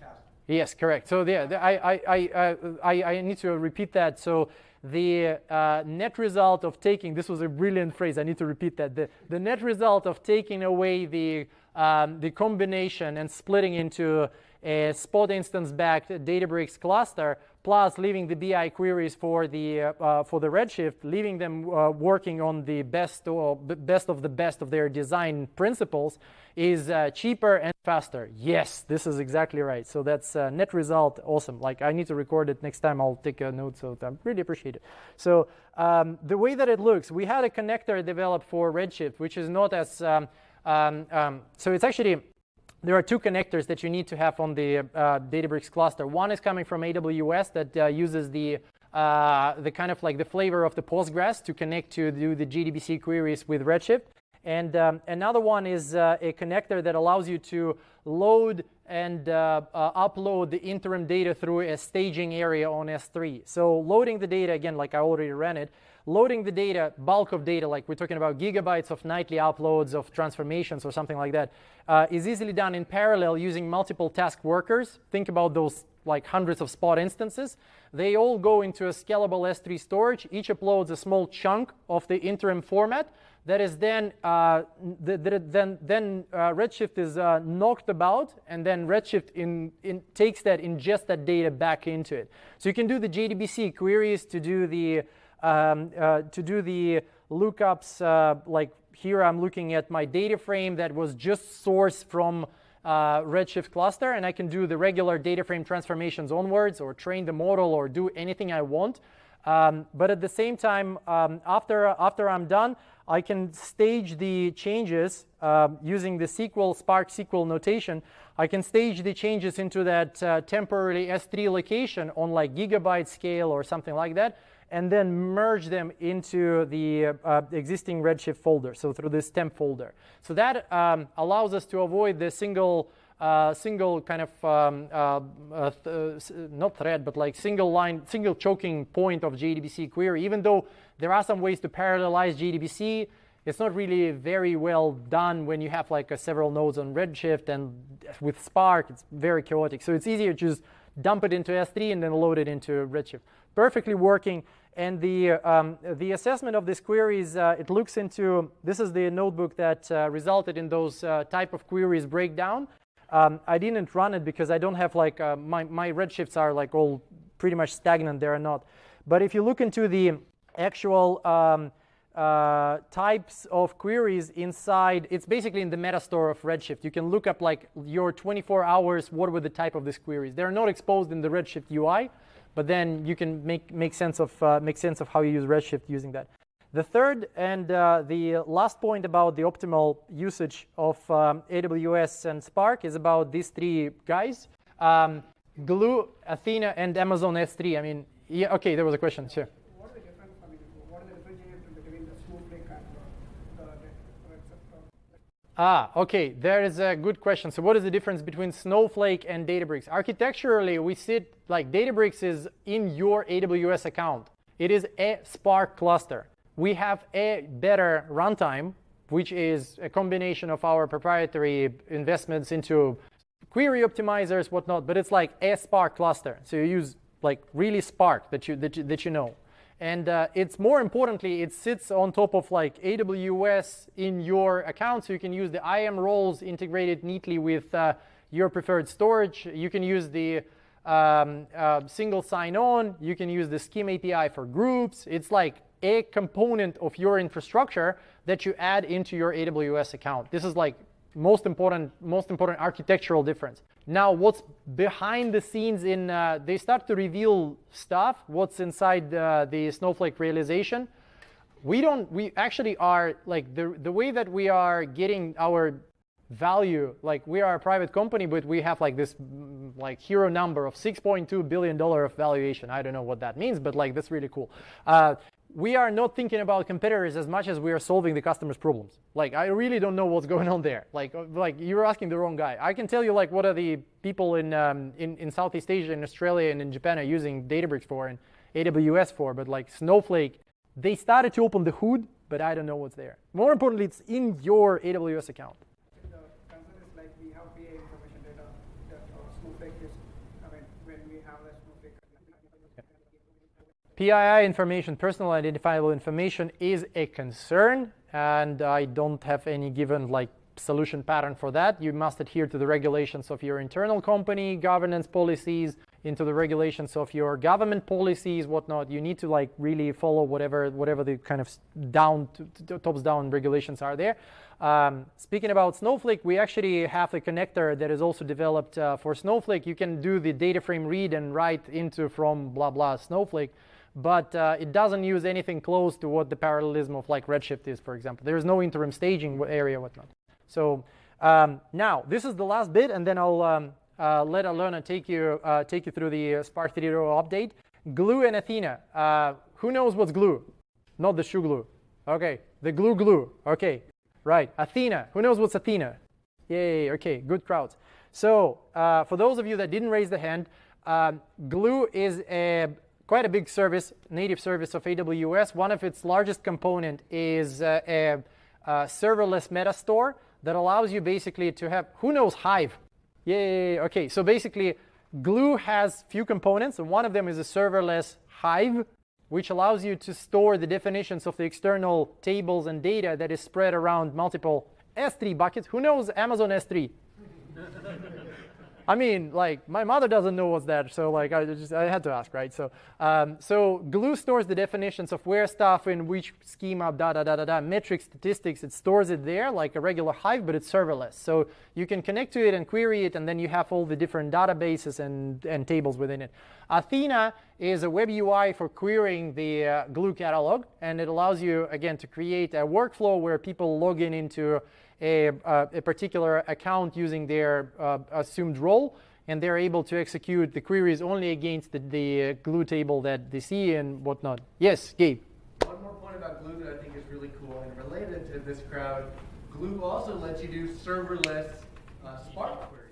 Yes, correct. So yeah, I, I, I, I, I need to repeat that. So the uh, net result of taking, this was a brilliant phrase, I need to repeat that. The, the net result of taking away the, um, the combination and splitting into a spot instance backed Databricks cluster, plus leaving the BI queries for the uh, uh, for the Redshift, leaving them uh, working on the best or best of the best of their design principles, is uh, cheaper and faster. Yes, this is exactly right. So that's uh, net result. Awesome. Like I need to record it next time. I'll take a note. So I really appreciate it. So um, the way that it looks, we had a connector developed for Redshift, which is not as um, um, um so it's actually there are two connectors that you need to have on the uh, Databricks cluster. One is coming from AWS that uh, uses the uh, the kind of like the flavor of the Postgres to connect to do the JDBC queries with Redshift. And um, another one is uh, a connector that allows you to load and uh, uh, upload the interim data through a staging area on S3. So loading the data, again, like I already ran it, loading the data, bulk of data, like we're talking about gigabytes of nightly uploads of transformations or something like that, uh, is easily done in parallel using multiple task workers. Think about those like hundreds of spot instances. They all go into a scalable S3 storage. Each uploads a small chunk of the interim format that is then, uh, then, then uh, Redshift is uh, knocked about, and then Redshift in, in takes that, ingests that data back into it. So you can do the JDBC queries to do the um, uh, to do the lookups, uh, like here I'm looking at my data frame that was just sourced from uh, Redshift cluster, and I can do the regular data frame transformations onwards or train the model or do anything I want. Um, but at the same time, um, after, after I'm done, I can stage the changes uh, using the SQL, Spark SQL notation. I can stage the changes into that uh, temporary S3 location on like gigabyte scale or something like that and then merge them into the uh, existing Redshift folder, so through this temp folder. So that um, allows us to avoid the single uh, single kind of um, uh, uh th not thread, but like single line, single choking point of JDBC query. Even though there are some ways to parallelize JDBC, it's not really very well done when you have like several nodes on Redshift and with Spark, it's very chaotic. So it's easier to just dump it into S3 and then load it into Redshift. Perfectly working. And the, um, the assessment of these queries, uh, it looks into, this is the notebook that uh, resulted in those uh, type of queries breakdown. Um, I didn't run it because I don't have like, my, my redshifts are like all pretty much stagnant, they are not. But if you look into the actual um, uh, types of queries inside, it's basically in the meta store of Redshift. You can look up like your 24 hours, what were the type of these queries. They're not exposed in the Redshift UI, but then you can make, make, sense of, uh, make sense of how you use Redshift using that. The third and uh, the last point about the optimal usage of um, AWS and Spark is about these three guys, um, Glue, Athena, and Amazon S3. I mean, yeah, okay, there was a question, sure. Ah, okay, there is a good question. So what is the difference between Snowflake and Databricks? Architecturally, we sit like Databricks is in your AWS account. It is a Spark cluster. We have a better runtime, which is a combination of our proprietary investments into query optimizers, whatnot, but it's like a Spark cluster. So you use like really Spark that you, that you, that you know. And uh, it's more importantly, it sits on top of like AWS in your account. So you can use the IAM roles integrated neatly with uh, your preferred storage. You can use the um, uh, single sign-on. You can use the SCIM API for groups. It's like a component of your infrastructure that you add into your AWS account. This is like most important, most important architectural difference. Now, what's behind the scenes in, uh, they start to reveal stuff, what's inside uh, the Snowflake realization. We don't, we actually are, like, the, the way that we are getting our value, like, we are a private company, but we have, like, this, mm, like, hero number of $6.2 billion of valuation. I don't know what that means, but, like, that's really cool. Uh, we are not thinking about competitors as much as we are solving the customer's problems. Like, I really don't know what's going on there. Like, uh, like you're asking the wrong guy. I can tell you like what are the people in, um, in, in Southeast Asia, in Australia, and in Japan are using Databricks for and AWS for, but like Snowflake, they started to open the hood, but I don't know what's there. More importantly, it's in your AWS account. PII information, personal identifiable information, is a concern, and I don't have any given like solution pattern for that. You must adhere to the regulations of your internal company, governance policies, into the regulations of your government policies, whatnot. You need to like really follow whatever whatever the kind of down tops down regulations are there. Um, speaking about Snowflake, we actually have a connector that is also developed uh, for Snowflake. You can do the data frame read and write into from blah blah Snowflake, but uh, it doesn't use anything close to what the parallelism of like Redshift is, for example. There is no interim staging area, whatnot. So um, now this is the last bit, and then I'll um, uh, let Alona take you uh, take you through the Spark 3.0 update. Glue and Athena. Uh, who knows what's glue? Not the shoe glue. Okay, the glue glue. Okay, Right, Athena. Who knows what's Athena? Yay, okay, good crowds. So uh, for those of you that didn't raise the hand, um, Glue is a, quite a big service, native service of AWS. One of its largest component is uh, a, a serverless metastore that allows you basically to have, who knows Hive? Yay, okay, so basically Glue has few components, and one of them is a serverless Hive which allows you to store the definitions of the external tables and data that is spread around multiple S3 buckets. Who knows Amazon S3? I mean, like my mother doesn't know what's that, so like I just I had to ask, right? So um, so Glue stores the definitions of where stuff in which schema, da da da da da, metrics, statistics. It stores it there like a regular Hive, but it's serverless. So you can connect to it and query it, and then you have all the different databases and and tables within it. Athena is a web UI for querying the uh, Glue catalog, and it allows you again to create a workflow where people log in into a, uh, a particular account using their uh, assumed role, and they're able to execute the queries only against the, the glue table that they see and whatnot. Yes, Gabe. One more point about Glue that I think is really cool and related to this crowd. Glue also lets you do serverless uh, Spark queries.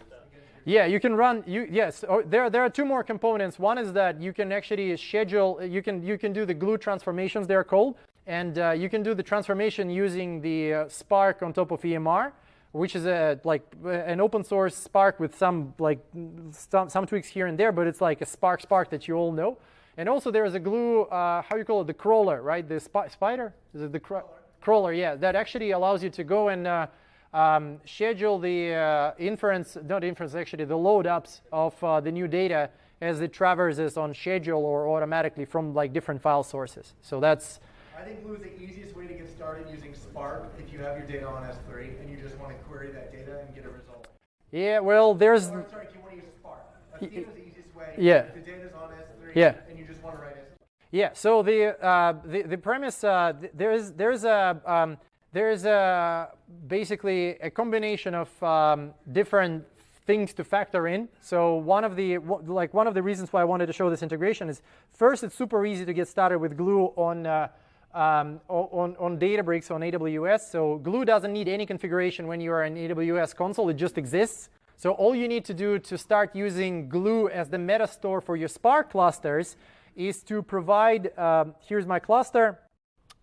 Yeah, you can run. You yes. Oh, there there are two more components. One is that you can actually schedule. You can you can do the glue transformations. They're called. And uh, you can do the transformation using the uh, Spark on top of EMR, which is a like uh, an open source Spark with some like some, some tweaks here and there, but it's like a Spark Spark that you all know. And also there is a glue, uh, how you call it, the crawler, right? The sp spider? Is it the crawler? crawler? Yeah, that actually allows you to go and uh, um, schedule the uh, inference, not inference actually, the load ups of the new data as it traverses on schedule or automatically from like different file sources. So that's I think Glue is the easiest way to get started using Spark if you have your data on S3 and you just want to query that data and get a result. Yeah, well, there's. Or, sorry, if you want to use Spark. Athena is the easiest way. Yeah. If the data's on S3 yeah. and you just want to write S3. Yeah, so the, uh, the, the premise, uh, there is, there's a, um, there's a, basically a combination of um, different things to factor in. So one of the like one of the reasons why I wanted to show this integration is first it's super easy to get started with Glue on uh, um, on, on Databricks on AWS. So Glue doesn't need any configuration when you are in AWS console. It just exists. So all you need to do to start using Glue as the meta store for your Spark clusters is to provide, um, here's my cluster.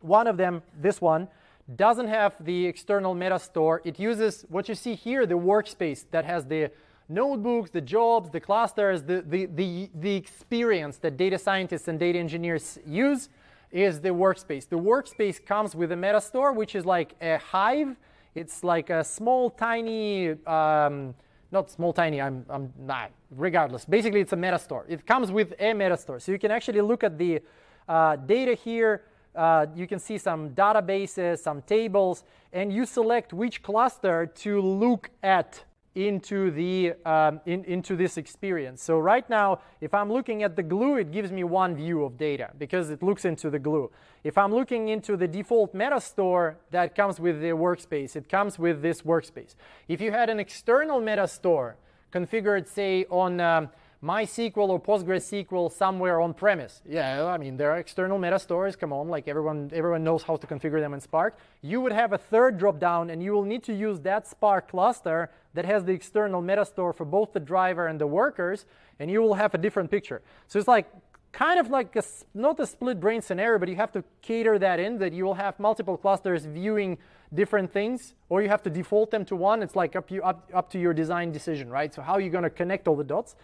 One of them, this one, doesn't have the external meta store. It uses what you see here, the workspace that has the notebooks, the jobs, the clusters, the, the, the, the experience that data scientists and data engineers use is the workspace. The workspace comes with a metastore, which is like a hive. It's like a small, tiny, um, not small, tiny, I'm, I'm not, regardless. Basically, it's a metastore. It comes with a metastore. So you can actually look at the uh, data here. Uh, you can see some databases, some tables, and you select which cluster to look at into the um, in, into this experience. So right now, if I'm looking at the glue, it gives me one view of data because it looks into the glue. If I'm looking into the default meta store that comes with the workspace, it comes with this workspace. If you had an external meta store configured, say, on um, MySQL or PostgreSQL somewhere on premise. Yeah, I mean, there are external meta stores. Come on, like everyone, everyone knows how to configure them in Spark. You would have a third dropdown, and you will need to use that Spark cluster that has the external meta store for both the driver and the workers, and you will have a different picture. So it's like kind of like a, not a split brain scenario, but you have to cater that in that you will have multiple clusters viewing different things, or you have to default them to one. It's like up, you, up, up to your design decision, right? So how are you going to connect all the dots?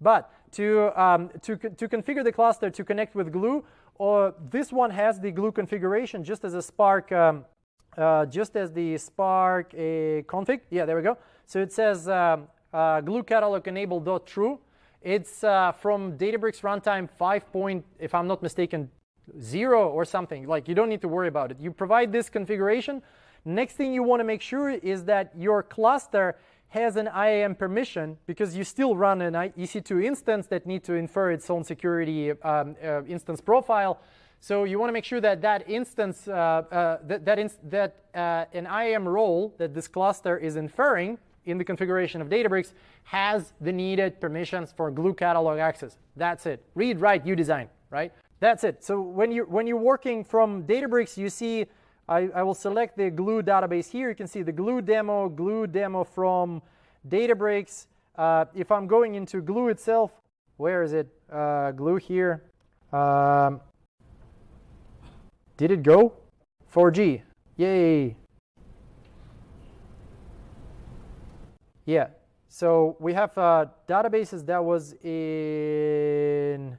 But to, um, to, to configure the cluster to connect with Glue, or this one has the Glue configuration just as a Spark um, uh, just as the Spark a config. Yeah, there we go. So it says um, uh, glue catalog enable dot true. It's uh, from Databricks runtime 5 point, if I'm not mistaken, zero or something. Like you don't need to worry about it. You provide this configuration. Next thing you want to make sure is that your cluster has an IAM permission because you still run an EC2 instance that need to infer its own security um, uh, instance profile. So you want to make sure that that instance, uh, uh, that, that, inst that uh, an IAM role that this cluster is inferring in the configuration of Databricks has the needed permissions for glue catalog access. That's it. Read, write, you design, right? That's it. So when you're, when you're working from Databricks, you see I, I will select the glue database here. You can see the glue demo, glue demo from Databricks. Uh, if I'm going into glue itself, where is it? Uh, glue here. Um, did it go? 4G. Yay. Yeah. So we have uh, databases that was in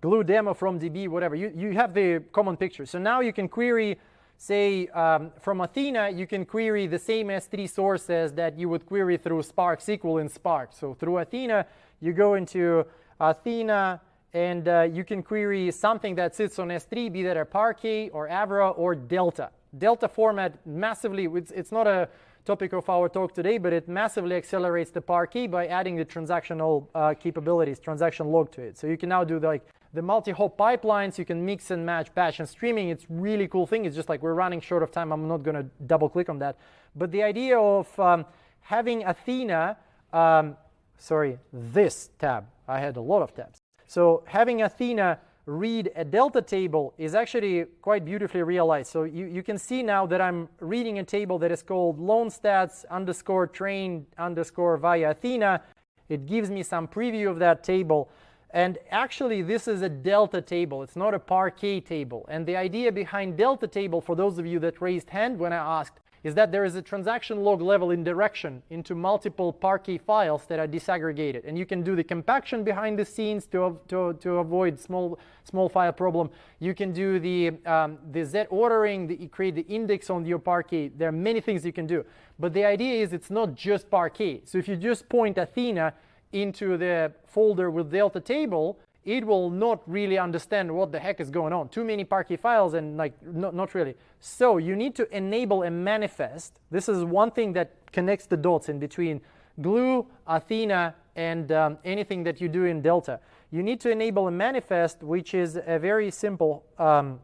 glue demo from DB, whatever. You, you have the common picture. So now you can query say um, from Athena, you can query the same S3 sources that you would query through Spark SQL in Spark. So through Athena, you go into Athena and uh, you can query something that sits on S3, be that a Parquet or Avro or Delta. Delta format massively, it's, it's not a topic of our talk today, but it massively accelerates the Parquet by adding the transactional uh, capabilities, transaction log to it. So you can now do like the multi-hop pipelines, you can mix and match batch and streaming. It's really cool thing. It's just like we're running short of time. I'm not going to double click on that. But the idea of um, having Athena, um, sorry, this tab. I had a lot of tabs. So having Athena read a delta table is actually quite beautifully realized. So you, you can see now that I'm reading a table that is called loan stats underscore train underscore via Athena. It gives me some preview of that table. And actually, this is a delta table. It's not a Parquet table. And the idea behind delta table, for those of you that raised hand when I asked, is that there is a transaction log level indirection into multiple Parquet files that are disaggregated. And you can do the compaction behind the scenes to, to, to avoid small, small file problem. You can do the, um, the Z ordering, the, create the index on your Parquet. There are many things you can do. But the idea is it's not just Parquet. So if you just point Athena, into the folder with delta table, it will not really understand what the heck is going on. Too many Parquet files and like not, not really. So you need to enable a manifest. This is one thing that connects the dots in between Glue, Athena, and um, anything that you do in Delta. You need to enable a manifest, which is a very simple um,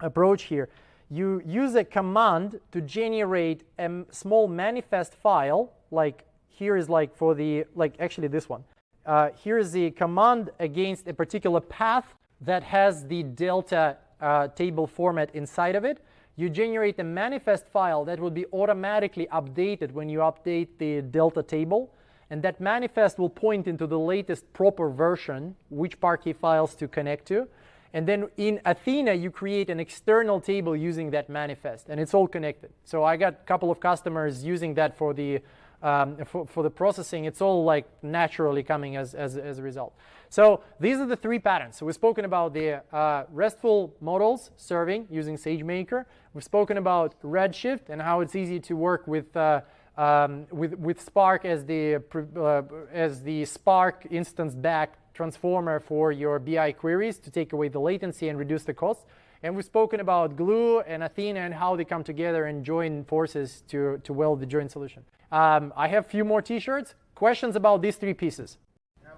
approach here. You use a command to generate a small manifest file, like here is like for the, like actually this one. Uh, here is the command against a particular path that has the delta uh, table format inside of it. You generate a manifest file that will be automatically updated when you update the delta table. And that manifest will point into the latest proper version, which Parquet files to connect to. And then in Athena, you create an external table using that manifest, and it's all connected. So I got a couple of customers using that for the um, for, for the processing, it's all like naturally coming as, as, as a result. So these are the three patterns. So we've spoken about the uh, RESTful models serving using SageMaker. We've spoken about Redshift and how it's easy to work with uh, um, with, with Spark as the, uh, as the Spark instance back transformer for your BI queries to take away the latency and reduce the cost. And we've spoken about Glue and Athena and how they come together and join forces to, to weld the joint solution. Um, I have a few more t-shirts. Questions about these three pieces?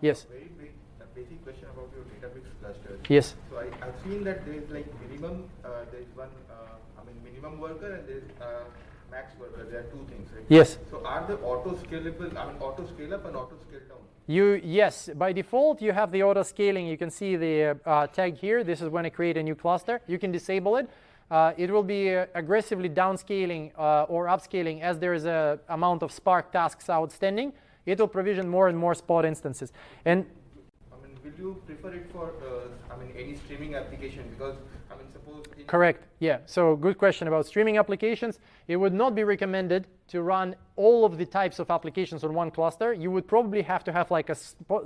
Yes. very big, basic question about your Databricks cluster. Yes. So I, have seen that there is like minimum, uh, there is one, uh, I mean minimum worker and there is uh, max worker. There are two things, right? Yes. So are the auto scalable, I mean auto scale up and auto scale down? You Yes, by default you have the auto scaling. You can see the uh, tag here. This is when I create a new cluster. You can disable it uh, it will be uh, aggressively downscaling uh, or upscaling as there is a amount of Spark tasks outstanding. It will provision more and more Spot instances. And I mean, will you prefer it for uh, I mean any streaming application because I mean suppose correct yeah so good question about streaming applications. It would not be recommended to run all of the types of applications on one cluster. You would probably have to have like a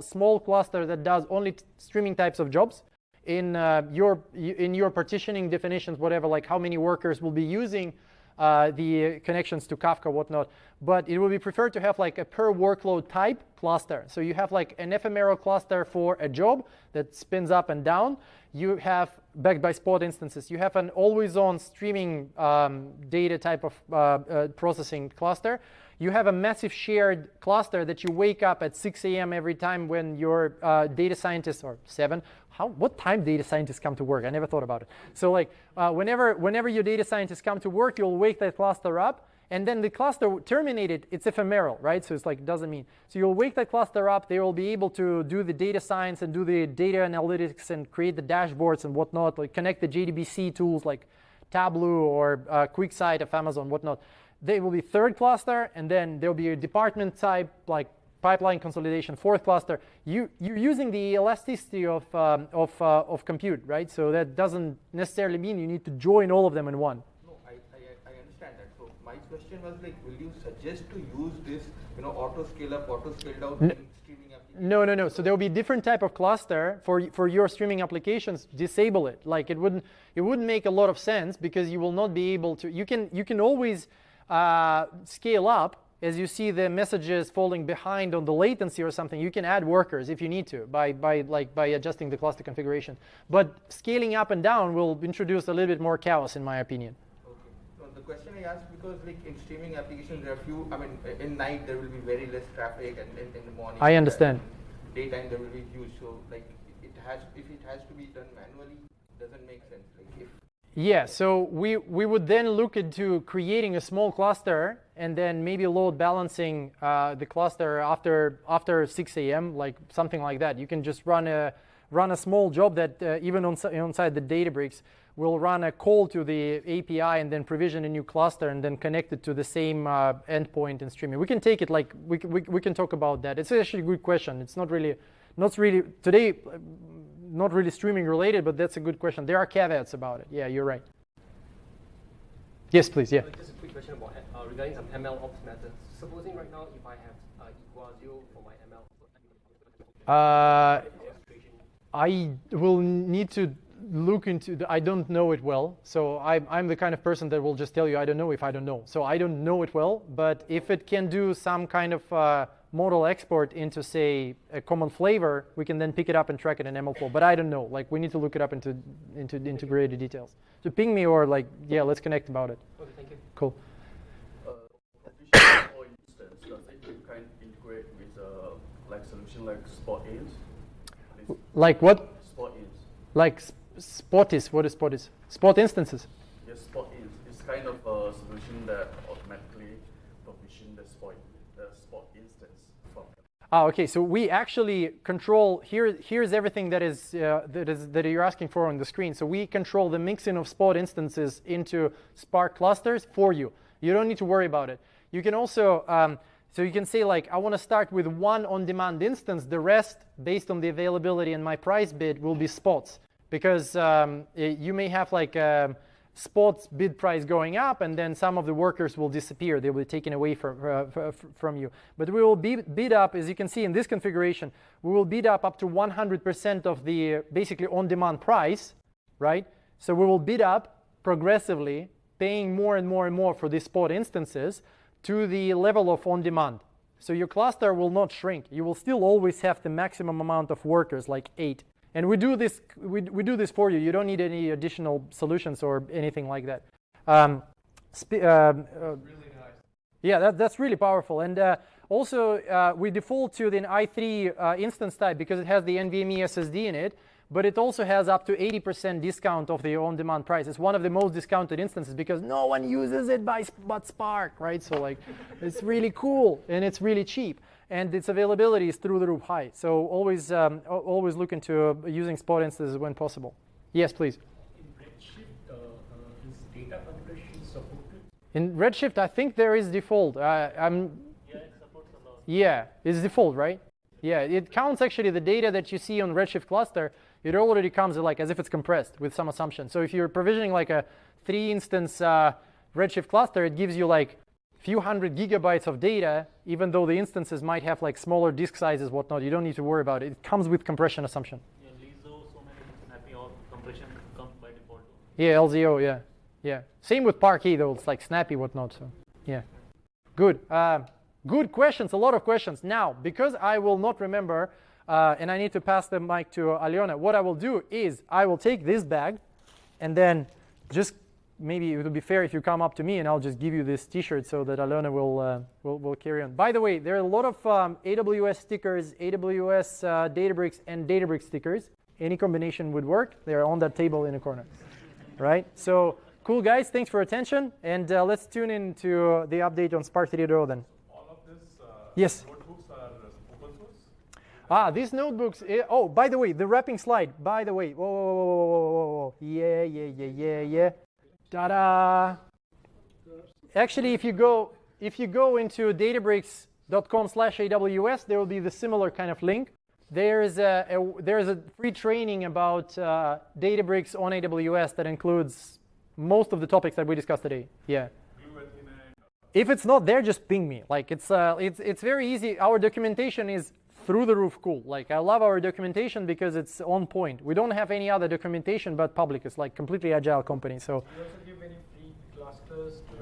small cluster that does only streaming types of jobs in uh, your in your partitioning definitions, whatever, like how many workers will be using uh, the connections to Kafka, whatnot. But it would be preferred to have like a per workload type cluster. So you have like an ephemeral cluster for a job that spins up and down. You have backed by spot instances. You have an always-on streaming um, data type of uh, uh, processing cluster. You have a massive shared cluster that you wake up at 6 a.m. every time when your uh, data scientists, or 7, how, what time data scientists come to work? I never thought about it. So like uh, whenever, whenever your data scientists come to work, you'll wake that cluster up and then the cluster terminated, it's ephemeral, right? So it's like, doesn't mean. So you'll wake that cluster up, they will be able to do the data science and do the data analytics and create the dashboards and whatnot, like connect the JDBC tools like Tableau or uh, QuickSight of Amazon, whatnot. They will be third cluster, and then there'll be a department type, like pipeline consolidation, fourth cluster. You, you're using the elasticity of, um, of, uh, of compute, right? So that doesn't necessarily mean you need to join all of them in one. No, I, I, I understand that. So my question was like, will you suggest to use this, you know, auto scale up, auto scale down in streaming? No, no, no. So there will be different type of cluster for for your streaming applications. Disable it. Like it wouldn't it wouldn't make a lot of sense because you will not be able to. You can you can always uh, scale up as you see the messages falling behind on the latency or something. You can add workers if you need to by by like by adjusting the cluster configuration. But scaling up and down will introduce a little bit more chaos, in my opinion. Okay. The question I asked because like in streaming applications there are few, I mean in night there will be very less traffic and in, in the morning. I understand. and Daytime there will be huge. So like it has, if it has to be done manually, doesn't make sense. Like if Yeah, so we, we would then look into creating a small cluster and then maybe load balancing uh, the cluster after, after 6 a.m., like something like that. You can just run a, run a small job that uh, even on, inside the Databricks will run a call to the API and then provision a new cluster and then connect it to the same uh, endpoint and streaming. We can take it like, we, we, we can talk about that. It's actually a good question. It's not really, not really, today, not really streaming related, but that's a good question. There are caveats about it. Yeah, you're right. Yes, please. Yeah. Uh, Just a quick question about uh, regarding some ML ops methods. Supposing right now, if I have uh, equal zero for my ML, Uh, I will need to look into. The, I don't know it well, so I'm, I'm the kind of person that will just tell you I don't know if I don't know. So I don't know it well, but if it can do some kind of model export into say a common flavor, we can then pick it up and track it in MLflow. But I don't know. Like we need to look it up into into integrated details. So ping me or like yeah, let's connect about it. okay, thank you. Cool. uh, provision or instance, does it kind of integrate with uh, like solution like Spot is? This Like what? Spot is. Like Sp- Spotis. What is Spotis? Spot instances. Yes, Spot is. It's kind of a solution that automatically provision the Spot, the Spot instance from. Ah, okay. So we actually control here. Here's everything that is uh, that is that you're asking for on the screen. So we control the mixing of Spot instances into Spark clusters for you. You don't need to worry about it. You can also um, so you can say like I want to start with one on-demand instance. The rest, based on the availability and my price bid, will be spots because um, eh, you may have like. Um, spots bid price going up and then some of the workers will disappear. They will be taken away from, uh, from you. But we will bid, up as you can see in this configuration we will bid up up to 100% of the basically on-demand price right? So we will bid up progressively paying more and more and more for these spot instances to the level of on-demand. So your cluster will not shrink. You will still always have the maximum amount of workers like eight and we do this, we, we do this for you. You don't need any additional solutions or anything like that. Um, um, uh, Really nice. yeah, that, that's really powerful. And uh, also, uh, we default to the i3 uh, instance type because it has the NVMe SSD in it, but it also has up to 80% discount of the on-demand price. It's one of the most discounted instances because no one uses it by, but Spark, right? So like, it's really cool and it's really cheap. And its availability is through the roof high. So always, um, al- always look into uh, using spot instances when possible. Yes, please. In Redshift, uh, uh, is data compression supported? In Redshift, I think there is default. Uh, I'm Yeah, it supports a lot. Yeah, it's default, right? Yeah, it counts actually the data that you see on Redshift cluster. It already comes like as if it's compressed with some assumption. So if you're provisioning like a three instance uh, Redshift cluster, it gives you like few hundred gigabytes of data, even though the instances might have like smaller disk sizes, whatnot. You don't need to worry about it. It comes with compression assumption. Yeah, Lizzo, so many compression comes by default. Yeah, LZO, yeah. Yeah. Same with Parquet though. It's like snappy, whatnot. So yeah. Good. Uh, good questions. A lot of questions. Now, because I will not remember, uh, and I need to pass the mic to Aliona. What I will do is I will take this bag, and then just maybe it would be fair if you come up to me, and I'll just give you this T-shirt so that Aliona will uh, will, will carry on. By the way, there are a lot of um, AWS stickers, AWS uh, Databricks, and Databricks stickers. Any combination would work. They are on that table in the corner, right? So. Cool, guys. Thanks for attention. And uh, let's tune in to the update on Spark 3.0 then. All of this uh, Yes. notebooks are open source. Ah, these notebooks. eh, oh, by the way, the wrapping slide. By the way. Whoa, whoa, whoa, whoa, whoa, whoa, whoa. Yeah, yeah, yeah, yeah, yeah. Ta-da! Actually, if you go if you go into databricks.com/aws, there will be the similar kind of link. There is a, a there is a free training about uh, Databricks on AWS that includes most of the topics that we discussed today. Yeah. If it's not there, just ping me. Like it's uh, it's it's very easy. Our documentation is through the roof cool. Like I love our documentation because it's on point. We don't have any other documentation but public. It's like completely agile company. So you also give any free clusters to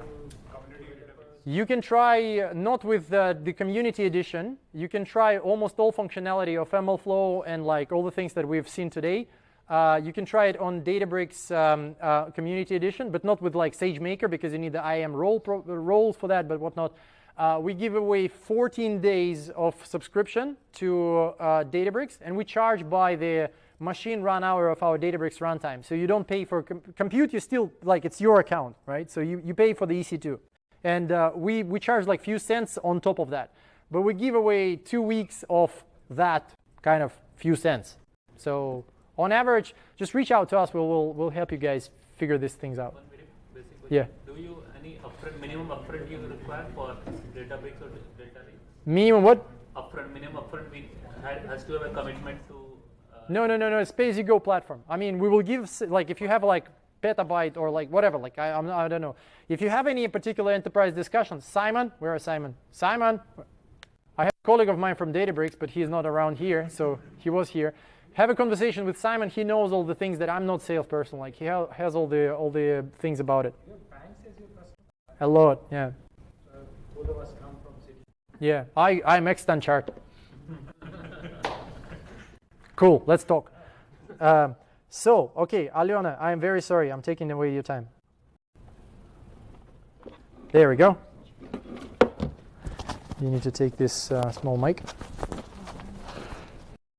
community developers? you can try not with uh, the community edition. You can try almost all functionality of MLflow and like all the things that we've seen today. Uh, you can try it on Databricks um, uh, Community Edition, but not with like SageMaker because you need the IAM role pro- roles for that, but whatnot. Uh, we give away 14 days of subscription to uh, Databricks, and we charge by the machine run hour of our Databricks runtime. So you don't pay for com- compute. You still like it's your account, right? So you, you pay for the EC2, and uh, we we charge like few cents on top of that. But we give away two weeks of that kind of few cents. So on average, just reach out to us. We'll we'll, we'll help you guys figure these things out. Basic Yeah. Do you any upfront minimum upfront you require for Databricks or Delta Lake? Minimum what? Upfront minimum upfront we ha- has to have a commitment to. Uh, No, no, no, no. It's pay-as-you-go platform. I mean, we will give like if you have like petabyte or like whatever. Like I, I'm, I don't know. If you have any particular enterprise discussion, Simon, where is Simon? Simon, I have a colleague of mine from Databricks, but he's not around here, so he was here. Have a conversation with Simon. He knows all the things that I'm not salesperson. Like he ha- has all the all the things about it. Your banks as your customer. A lot, yeah, So of us come from Citi. yeah. I I'm extant chart. cool. Let's talk. Um, so, okay, Aliona, I'm very sorry. I'm taking away your time. There we go. You need to take this uh, small mic.